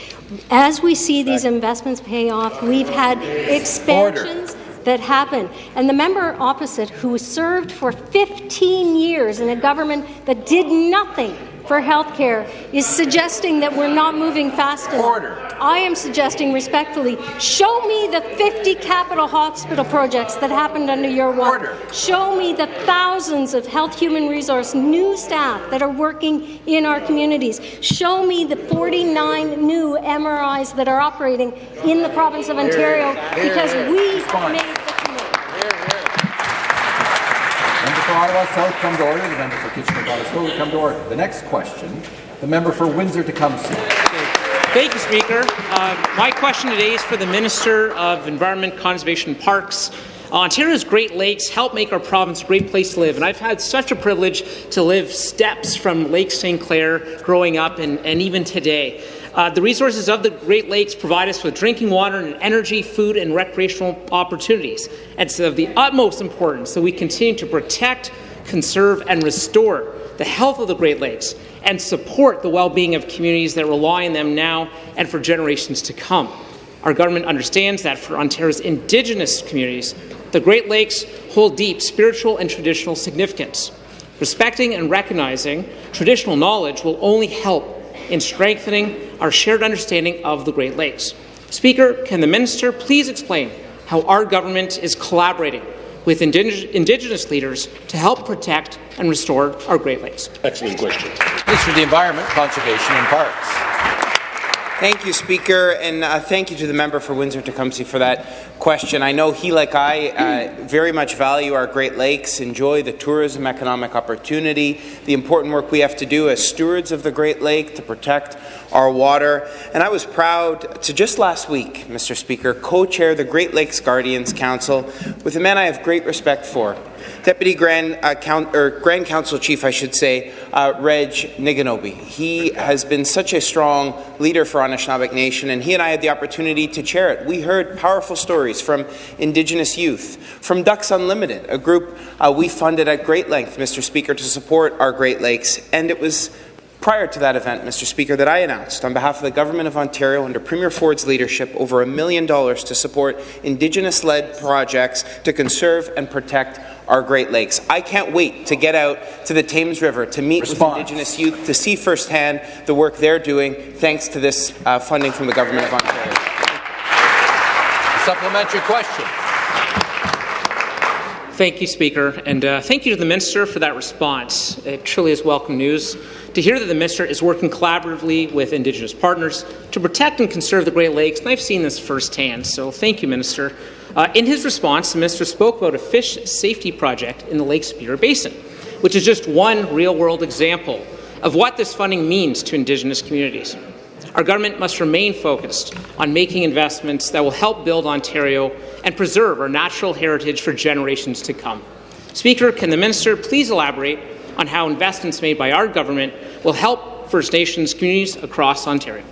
As we see these investments pay off, we've had expansions that happened. And the member opposite, who served for 15 years in a government that did nothing for health care, is suggesting that we're not moving fast enough. Order. I am suggesting respectfully, show me the 50 capital hospital projects that happened under your watch. Show me the thousands of health human resource new staff that are working in our communities. Show me the 49 new MRIs that are operating in the province of Ontario because we Response. made the Member for South, come to order. The member for Kitchener-Conestoga, come to order. The next question, the member for Windsor-Tecumseh. Thank you, Speaker. Uh, my question today is for the Minister of Environment, Conservation and Parks. Ontario's Great Lakes help make our province a great place to live, and I've had such a privilege to live steps from Lake St. Clair growing up and, and even today. Uh, the resources of the Great Lakes provide us with drinking water and energy, food, and recreational opportunities. It's of the utmost importance that we continue to protect, conserve, and restore the health of the Great Lakes and support the well-being of communities that rely on them now and for generations to come. Our government understands that for Ontario's Indigenous communities, the Great Lakes hold deep spiritual and traditional significance. Respecting and recognizing traditional knowledge will only help in strengthening our shared understanding of the Great Lakes. Speaker, can the minister please explain how our government is collaborating with indig Indigenous leaders to help protect and restore our Great Lakes? Excellent question. Minister of the Environment, Conservation and Parks. Thank you, Speaker, and uh, thank you to the member for Windsor-Tecumseh for that question. I know he, like I, uh, very much value our Great Lakes, enjoy the tourism economic opportunity, the important work we have to do as stewards of the Great Lake to protect our water. And I was proud to just last week, Mr. Speaker, co-chair the Great Lakes Guardians Council with a man I have great respect for, Deputy Grand, uh, Count, or Grand Council Chief, I should say, uh, Reg Niganobe. He has been such a strong leader for Anishinaabe Nation, and he and I had the opportunity to chair it. We heard powerful stories from Indigenous youth, from Ducks Unlimited, a group uh, we funded at great length, Mr. Speaker, to support our Great Lakes, and it was prior to that event, Mr. Speaker, that I announced on behalf of the Government of Ontario under Premier Ford's leadership over a million dollars to support Indigenous-led projects to conserve and protect our Great Lakes. I can't wait to get out to the Thames River to meet Response. with Indigenous youth to see firsthand the work they're doing thanks to this uh, funding from the Government of Ontario. Supplementary question. Thank you, Speaker, and uh, thank you to the Minister for that response. It truly is welcome news to hear that the Minister is working collaboratively with Indigenous partners to protect and conserve the Great Lakes, and I've seen this firsthand, so thank you, Minister. Uh, in his response, the Minister spoke about a fish safety project in the Lake Superior Basin, which is just one real-world example of what this funding means to Indigenous communities. Our government must remain focused on making investments that will help build Ontario and preserve our natural heritage for generations to come. Speaker, can the minister please elaborate on how investments made by our government will help First Nations communities across Ontario?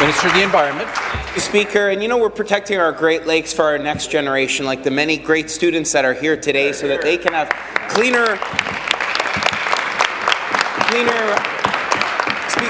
Minister of the Environment. Speaker, and you know we're protecting our Great Lakes for our next generation, like the many great students that are here today, so that they can have cleaner, cleaner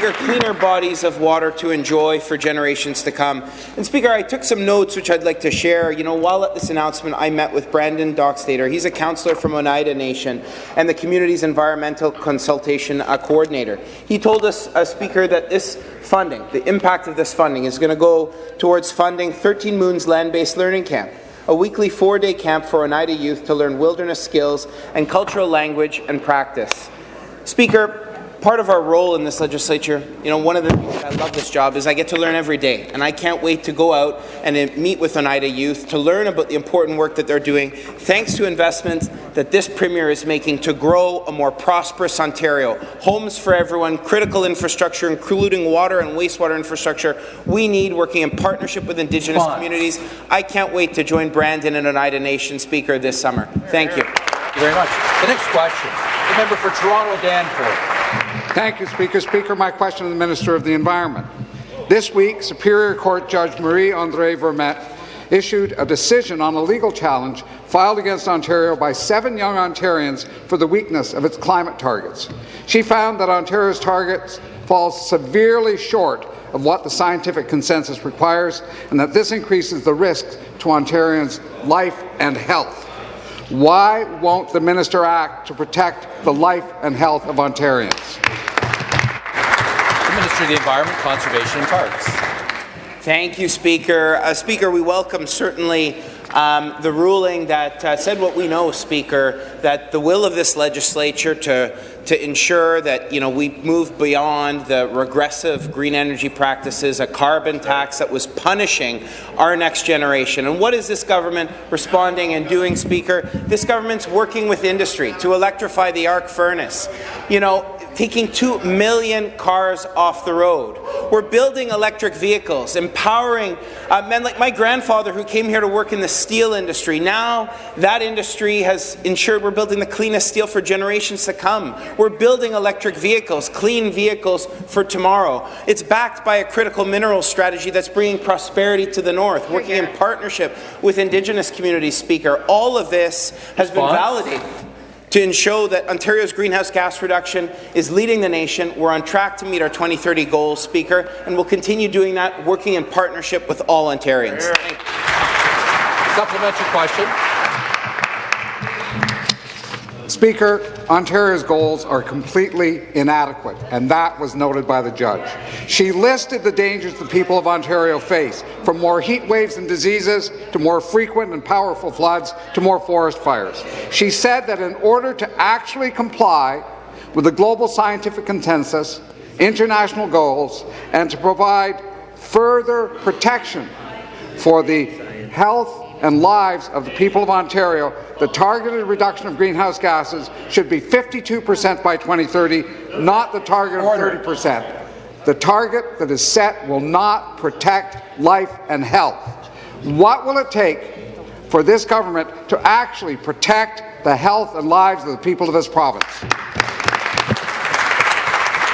Speaker, cleaner bodies of water to enjoy for generations to come. And Speaker, I took some notes which I'd like to share. You know, while at this announcement, I met with Brandon Dockstader. He's a councillor from Oneida Nation and the community's environmental consultation uh, coordinator. He told us, uh, Speaker, that this funding, the impact of this funding, is going to go towards funding 13 Moons land-based learning camp a weekly four-day camp for Oneida youth to learn wilderness skills and cultural language and practice. Speaker, part of our role in this legislature, you know, one of the things I love this job is I get to learn every day, and I can't wait to go out and meet with Oneida youth to learn about the important work that they're doing, thanks to investments that this Premier is making to grow a more prosperous Ontario. Homes for everyone, critical infrastructure, including water and wastewater infrastructure, we need working in partnership with Indigenous Response. communities. I can't wait to join Brandon and Oneida Nation Speaker this summer. Thank you. Thank you very much. The next question, the member for Toronto Danforth. Thank you, Speaker. Speaker, my question to the Minister of the Environment. This week, Superior Court Judge Marie-Andrée Vermette issued a decision on a legal challenge filed against Ontario by seven young Ontarians for the weakness of its climate targets. She found that Ontario's targets fall severely short of what the scientific consensus requires and that this increases the risk to Ontarians' life and health. Why won't the minister act to protect the life and health of Ontarians? The Minister of the Environment, Conservation and Parks. Thank you, Speaker. Uh, Speaker, we welcome certainly um, the ruling that uh, said what we know, Speaker, that the will of this legislature to to ensure that you know we move beyond the regressive green energy practices, a carbon tax that was punishing our next generation. And what is this government responding and doing, Speaker? This government's working with industry to electrify the arc furnace. You know, taking 2 million cars off the road. We're building electric vehicles, empowering uh, men like my grandfather who came here to work in the steel industry. Now that industry has ensured we're building the cleanest steel for generations to come. We're building electric vehicles, clean vehicles for tomorrow. It's backed by a critical mineral strategy that's bringing prosperity to the north, working in partnership with Indigenous communities, Speaker. All of this has been validated to ensure that Ontario's greenhouse gas reduction is leading the nation. We're on track to meet our 2030 goals, Speaker, and we'll continue doing that, working in partnership with all Ontarians. Supplementary question. Speaker, Ontario's goals are completely inadequate, and that was noted by the judge. She listed the dangers the people of Ontario face, from more heat waves and diseases to more frequent and powerful floods to more forest fires. She said that in order to actually comply with the global scientific consensus, international goals, and to provide further protection for the health and lives of the people of Ontario, the targeted reduction of greenhouse gases should be 52 per cent by 2030, not the target of 30 per cent. The target that is set will not protect life and health. What will it take for this government to actually protect the health and lives of the people of this province.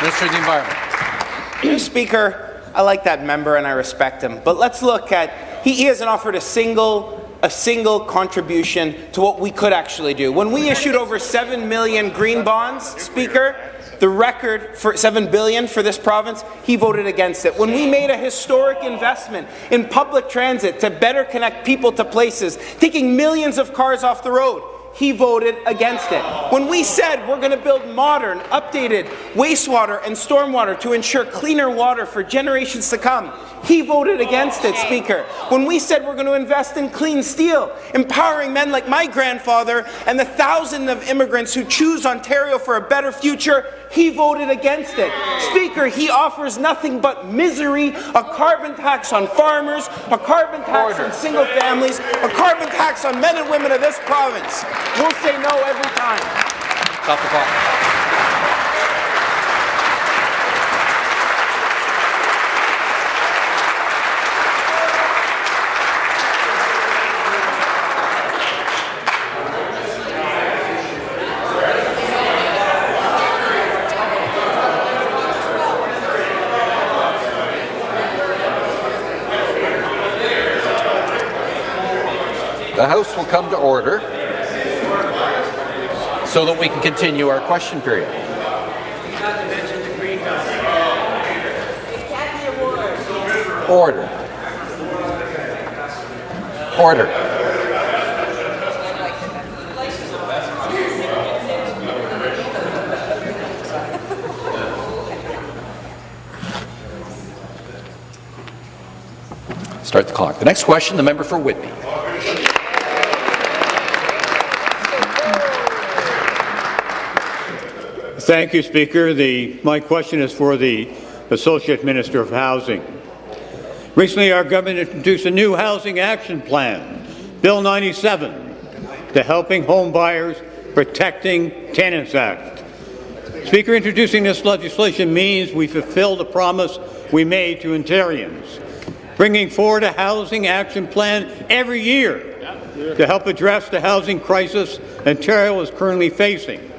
Minister of the Environment. Speaker, I like that member and I respect him, but let's look at he, he hasn't offered a single a single contribution to what we could actually do. When we issued over 7 million green bonds, Speaker, the record for 7 billion for this province, he voted against it. When we made a historic investment in public transit to better connect people to places, taking millions of cars off the road, he voted against it. When we said we're going to build modern, updated wastewater and stormwater to ensure cleaner water for generations to come, he voted against it, Speaker. When we said we're going to invest in clean steel, empowering men like my grandfather and the thousands of immigrants who choose Ontario for a better future, he voted against it. Speaker, he offers nothing but misery, a carbon tax on farmers, a carbon tax Order. on single families, a carbon tax on men and women of this province. We'll say no every time. Stop the clock. The House will come to order so that we can continue our question period. Order. Order. Start the clock. The next question, the member for Whitby. Thank you, Speaker. The, my question is for the Associate Minister of Housing. Recently, our government introduced a new housing action plan, Bill 97, the Helping Home Buyers Protecting Tenants Act. Speaker, introducing this legislation means we fulfill the promise we made to Ontarians, bringing forward a housing action plan every year to help address the housing crisis Ontario is currently facing.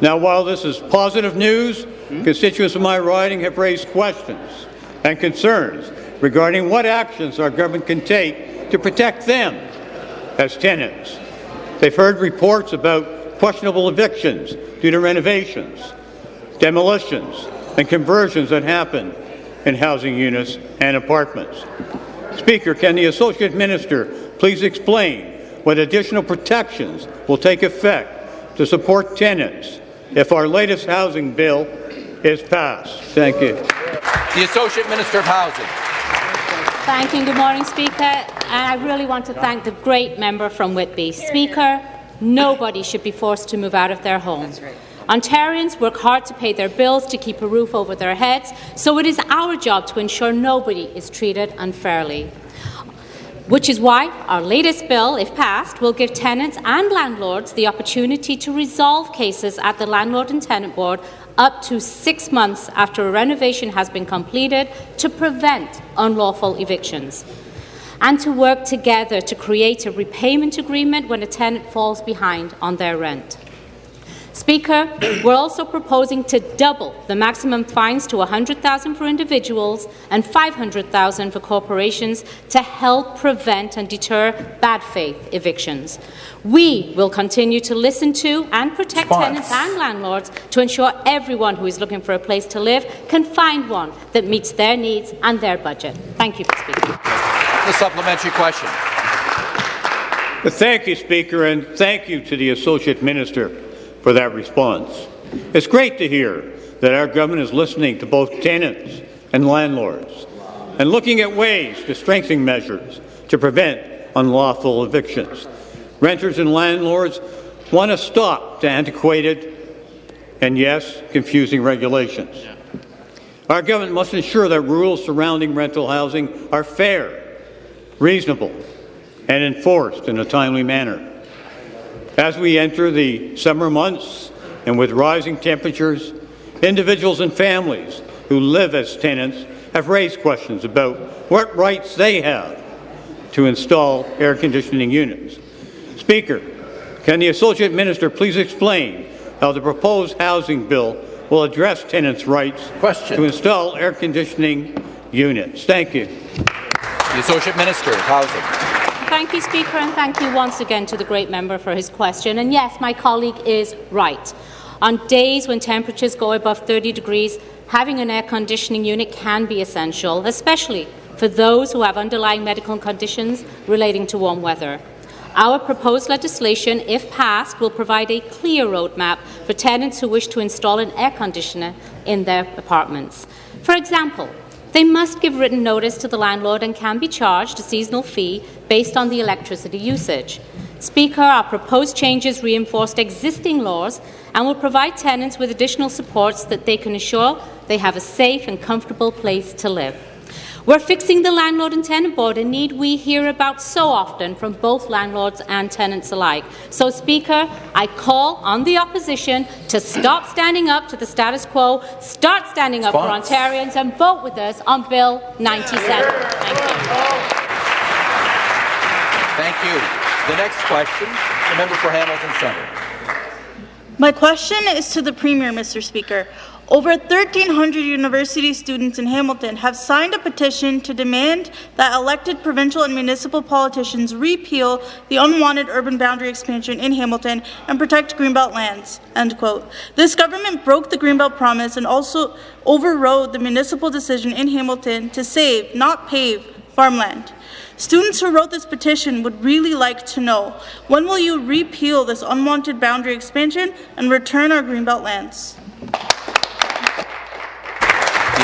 Now, while this is positive news, hmm? constituents of my riding have raised questions and concerns regarding what actions our government can take to protect them as tenants. They've heard reports about questionable evictions due to renovations, demolitions, and conversions that happen in housing units and apartments. Speaker, can the Associate Minister please explain what additional protections will take effect to support tenants if our latest housing bill is passed. Thank you. The Associate Minister of Housing. Thank you. Good morning, Speaker. And I really want to thank the great member from Whitby. Speaker, nobody should be forced to move out of their home. Ontarians work hard to pay their bills to keep a roof over their heads, so it is our job to ensure nobody is treated unfairly which is why our latest bill, if passed, will give tenants and landlords the opportunity to resolve cases at the Landlord and Tenant Board up to six months after a renovation has been completed to prevent unlawful evictions and to work together to create a repayment agreement when a tenant falls behind on their rent. Speaker, we're also proposing to double the maximum fines to 100,000 for individuals and 500,000 for corporations to help prevent and deter bad faith evictions. We will continue to listen to and protect tenants and landlords to ensure everyone who is looking for a place to live can find one that meets their needs and their budget. Thank you, Speaker. The supplementary question. Thank you, Speaker, and thank you to the Associate Minister for that response. It's great to hear that our government is listening to both tenants and landlords and looking at ways to strengthen measures to prevent unlawful evictions. Renters and landlords want to stop to antiquated and, yes, confusing regulations. Our government must ensure that rules surrounding rental housing are fair, reasonable, and enforced in a timely manner. As we enter the summer months and with rising temperatures, individuals and families who live as tenants have raised questions about what rights they have to install air conditioning units. Speaker, can the Associate Minister please explain how the proposed housing bill will address tenants' rights Question. to install air conditioning units? Thank you. The Associate Minister of Housing. Thank you, Speaker, and thank you once again to the great member for his question. And yes, my colleague is right. On days when temperatures go above 30 degrees, having an air conditioning unit can be essential, especially for those who have underlying medical conditions relating to warm weather. Our proposed legislation, if passed, will provide a clear roadmap for tenants who wish to install an air conditioner in their apartments. For example, they must give written notice to the landlord and can be charged a seasonal fee based on the electricity usage. Speaker, our proposed changes reinforced existing laws and will provide tenants with additional supports that they can ensure they have a safe and comfortable place to live. We're fixing the landlord and tenant board, a need we hear about so often from both landlords and tenants alike. So, Speaker, I call on the opposition to stop standing up to the status quo, start standing up Response. for Ontarians, and vote with us on Bill 97. Thank you. Thank you. The next question, the member for Hamilton Centre. My question is to the Premier, Mr. Speaker. Over 1,300 university students in Hamilton have signed a petition to demand that elected provincial and municipal politicians repeal the unwanted urban boundary expansion in Hamilton and protect Greenbelt lands. End quote. This government broke the Greenbelt promise and also overrode the municipal decision in Hamilton to save, not pave, farmland. Students who wrote this petition would really like to know when will you repeal this unwanted boundary expansion and return our Greenbelt lands?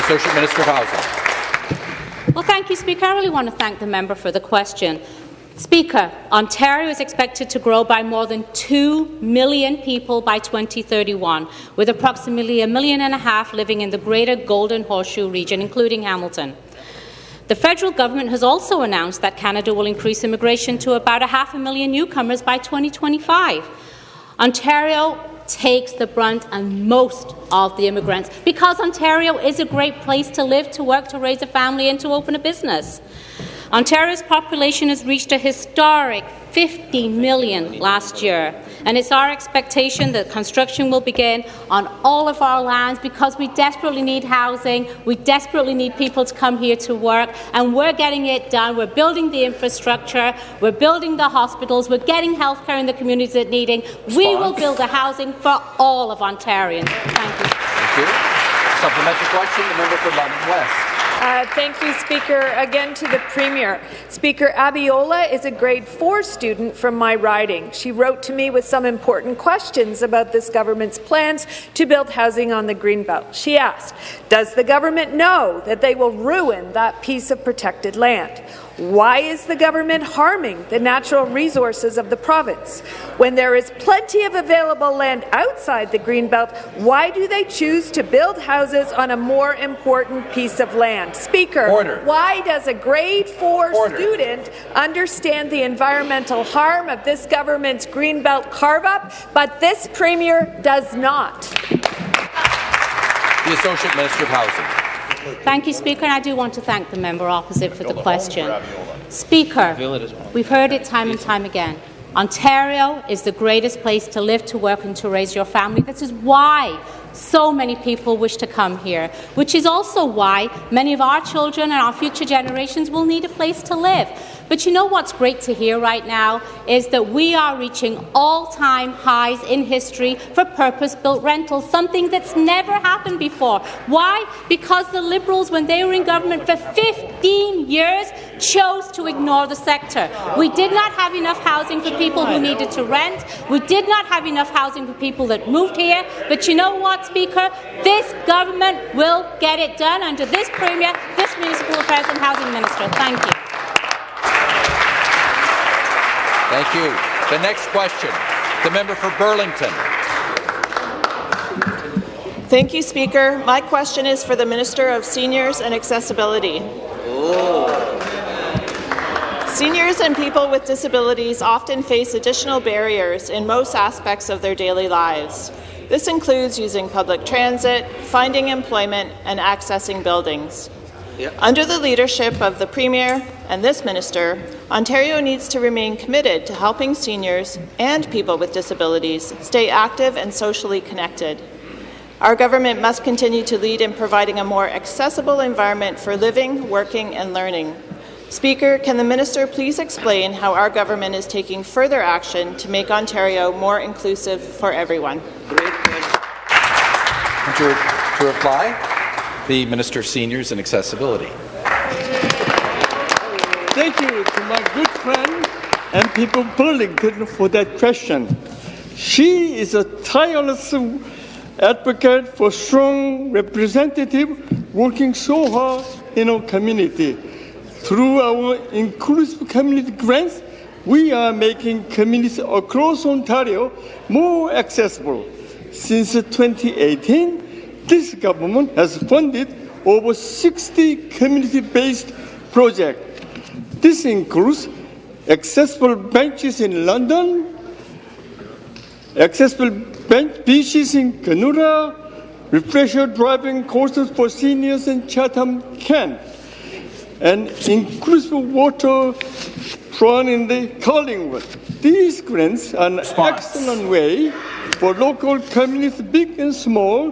Associate Minister of Housing. Well, thank you, Speaker. I really want to thank the member for the question. Speaker, Ontario is expected to grow by more than 2 million people by 2031, with approximately a million and a half living in the greater Golden Horseshoe region, including Hamilton. The federal government has also announced that Canada will increase immigration to about a half a million newcomers by 2025. Ontario takes the brunt and most of the immigrants because Ontario is a great place to live, to work, to raise a family and to open a business. Ontario's population has reached a historic 50 million last year, and it's our expectation that construction will begin on all of our lands because we desperately need housing, we desperately need people to come here to work, and we're getting it done. We're building the infrastructure, we're building the hospitals, we're getting healthcare in the communities that need it. We will build the housing for all of Ontarians. Thank you. Thank you. Supplementary question, the member for London West. Uh, thank you, Speaker. Again to the Premier. Speaker, Abiola is a grade 4 student from my riding. She wrote to me with some important questions about this government's plans to build housing on the Greenbelt. She asked, does the government know that they will ruin that piece of protected land? Why is the government harming the natural resources of the province? When there is plenty of available land outside the Greenbelt, why do they choose to build houses on a more important piece of land? Speaker, Order. why does a grade 4 Order. student understand the environmental harm of this government's Greenbelt carve-up, but this Premier does not? The Associate Minister of Housing. Thank you, Speaker, and I do want to thank the member opposite for the question. Speaker, we've heard it time and time again. Ontario is the greatest place to live, to work and to raise your family. This is why so many people wish to come here, which is also why many of our children and our future generations will need a place to live. But you know what's great to hear right now is that we are reaching all-time highs in history for purpose-built rentals, something that's never happened before. Why? Because the Liberals, when they were in government for 15 years, chose to ignore the sector. We did not have enough housing for people who needed to rent. We did not have enough housing for people that moved here. But you know what, Speaker? This government will get it done under this Premier, this Municipal Affairs and Housing Minister. Thank you. Thank you. The next question, the member for Burlington. Thank you, Speaker. My question is for the Minister of Seniors and Accessibility. Seniors and people with disabilities often face additional barriers in most aspects of their daily lives. This includes using public transit, finding employment, and accessing buildings. Under the leadership of the Premier and this minister, Ontario needs to remain committed to helping seniors and people with disabilities stay active and socially connected. Our government must continue to lead in providing a more accessible environment for living, working and learning. Speaker, can the minister please explain how our government is taking further action to make Ontario more inclusive for everyone? To, to reply, the Minister of Seniors and Accessibility. Thank you to my good friend and people Burlington for that question. She is a tireless advocate for strong representative working so hard in our community. Through our inclusive community grants, we are making communities across Ontario more accessible. Since 2018, this government has funded over 60 community-based projects. This includes accessible benches in London, accessible bench beaches in Kenora, refresher driving courses for seniors in Chatham, Kent, and inclusive water run in the Collingwood. These grants are an excellent way for local communities, big and small,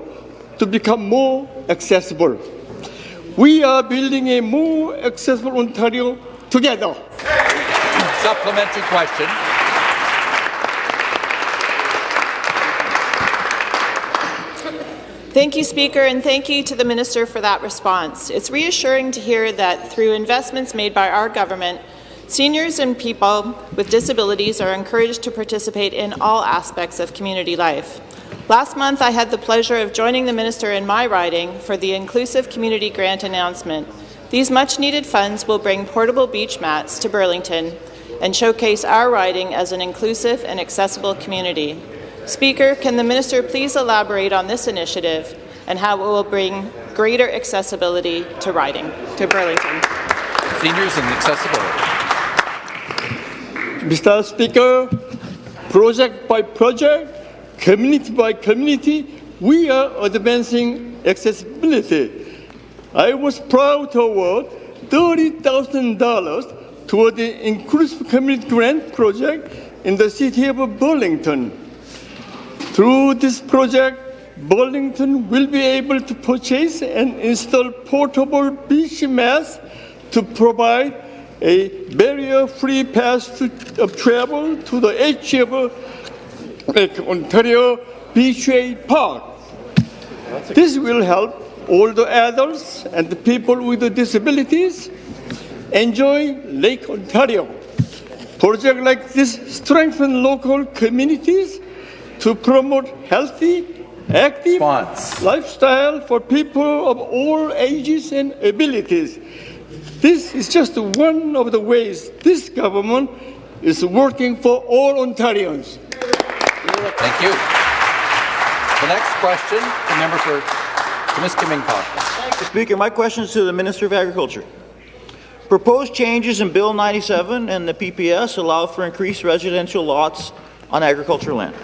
to become more accessible. We are building a more accessible Ontario together. Supplementary question. Thank you, Speaker, and thank you to the Minister for that response. It's reassuring to hear that through investments made by our government, seniors and people with disabilities are encouraged to participate in all aspects of community life. Last month, I had the pleasure of joining the Minister in my riding for the Inclusive Community Grant announcement. These much-needed funds will bring portable beach mats to Burlington and showcase our riding as an inclusive and accessible community. Speaker, can the minister please elaborate on this initiative and how it will bring greater accessibility to riding to Burlington? Seniors and accessibility. Mr. Speaker, project by project, community by community, we are advancing accessibility. I was proud to award $30,000 toward the Inclusive Community Grant Project in the city of Burlington. Through this project, Burlington will be able to purchase and install portable beach mats to provide a barrier-free path to, of travel to the edge of like Ontario Beachway Park. This will help older adults and the people with disabilities enjoy Lake Ontario. Projects like this strengthen local communities to promote healthy, active lifestyle for people of all ages and abilities. This is just one of the ways this government is working for all Ontarians. Thank you. The next question, the member for Timiskaming Thank you, Speaker. My question is to the Minister of Agriculture. Proposed changes in Bill 97 and the PPS allow for increased residential lots on agricultural land.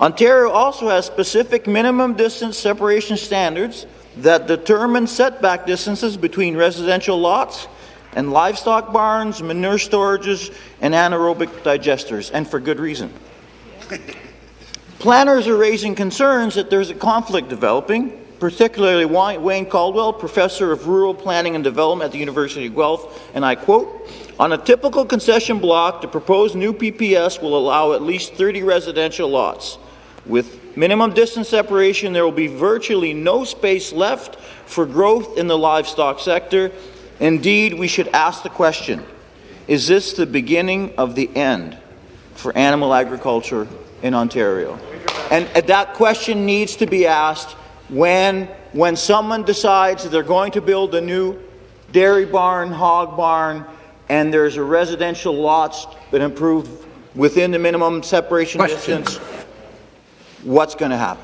Ontario also has specific minimum distance separation standards that determine setback distances between residential lots and livestock barns, manure storages, and anaerobic digesters, and for good reason. Planners are raising concerns that there's a conflict developing, particularly Wayne Caldwell, professor of rural planning and development at the University of Guelph, and I quote, on a typical concession block, the proposed new PPS will allow at least 30 residential lots. With minimum distance separation, there will be virtually no space left for growth in the livestock sector. Indeed, we should ask the question, is this the beginning of the end for animal agriculture in Ontario? And uh, that question needs to be asked when, when someone decides they're going to build a new dairy barn, hog barn, and there's a residential lots that improve within the minimum separation Question. distance, what's going to happen?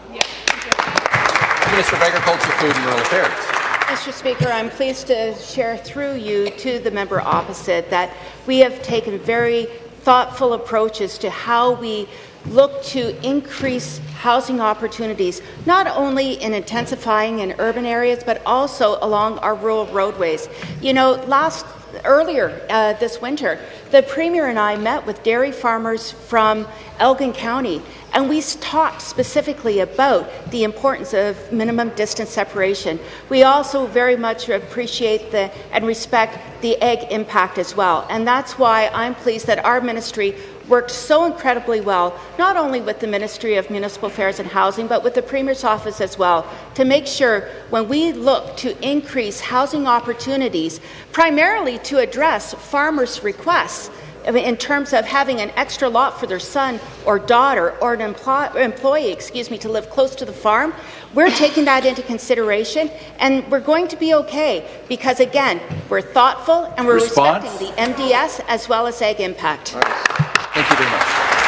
Minister of Agriculture, Food and Rural Affairs. Mr. Speaker, I'm pleased to share through you to the member opposite that we have taken very thoughtful approaches to how we look to increase housing opportunities, not only in intensifying in urban areas, but also along our rural roadways. You know, last earlier uh, this winter, the Premier and I met with dairy farmers from Elgin County, and we talked specifically about the importance of minimum distance separation. We also very much appreciate the, and respect the egg impact as well, and that's why I'm pleased that our ministry worked so incredibly well, not only with the Ministry of Municipal Affairs and Housing, but with the Premier's office as well, to make sure when we look to increase housing opportunities, primarily to address farmers' requests, I mean, in terms of having an extra lot for their son or daughter or an employ employee, excuse me, to live close to the farm, we're taking that into consideration, and we're going to be okay because, again, we're thoughtful and we're Response? respecting the MDS as well as egg impact. Thank you very much.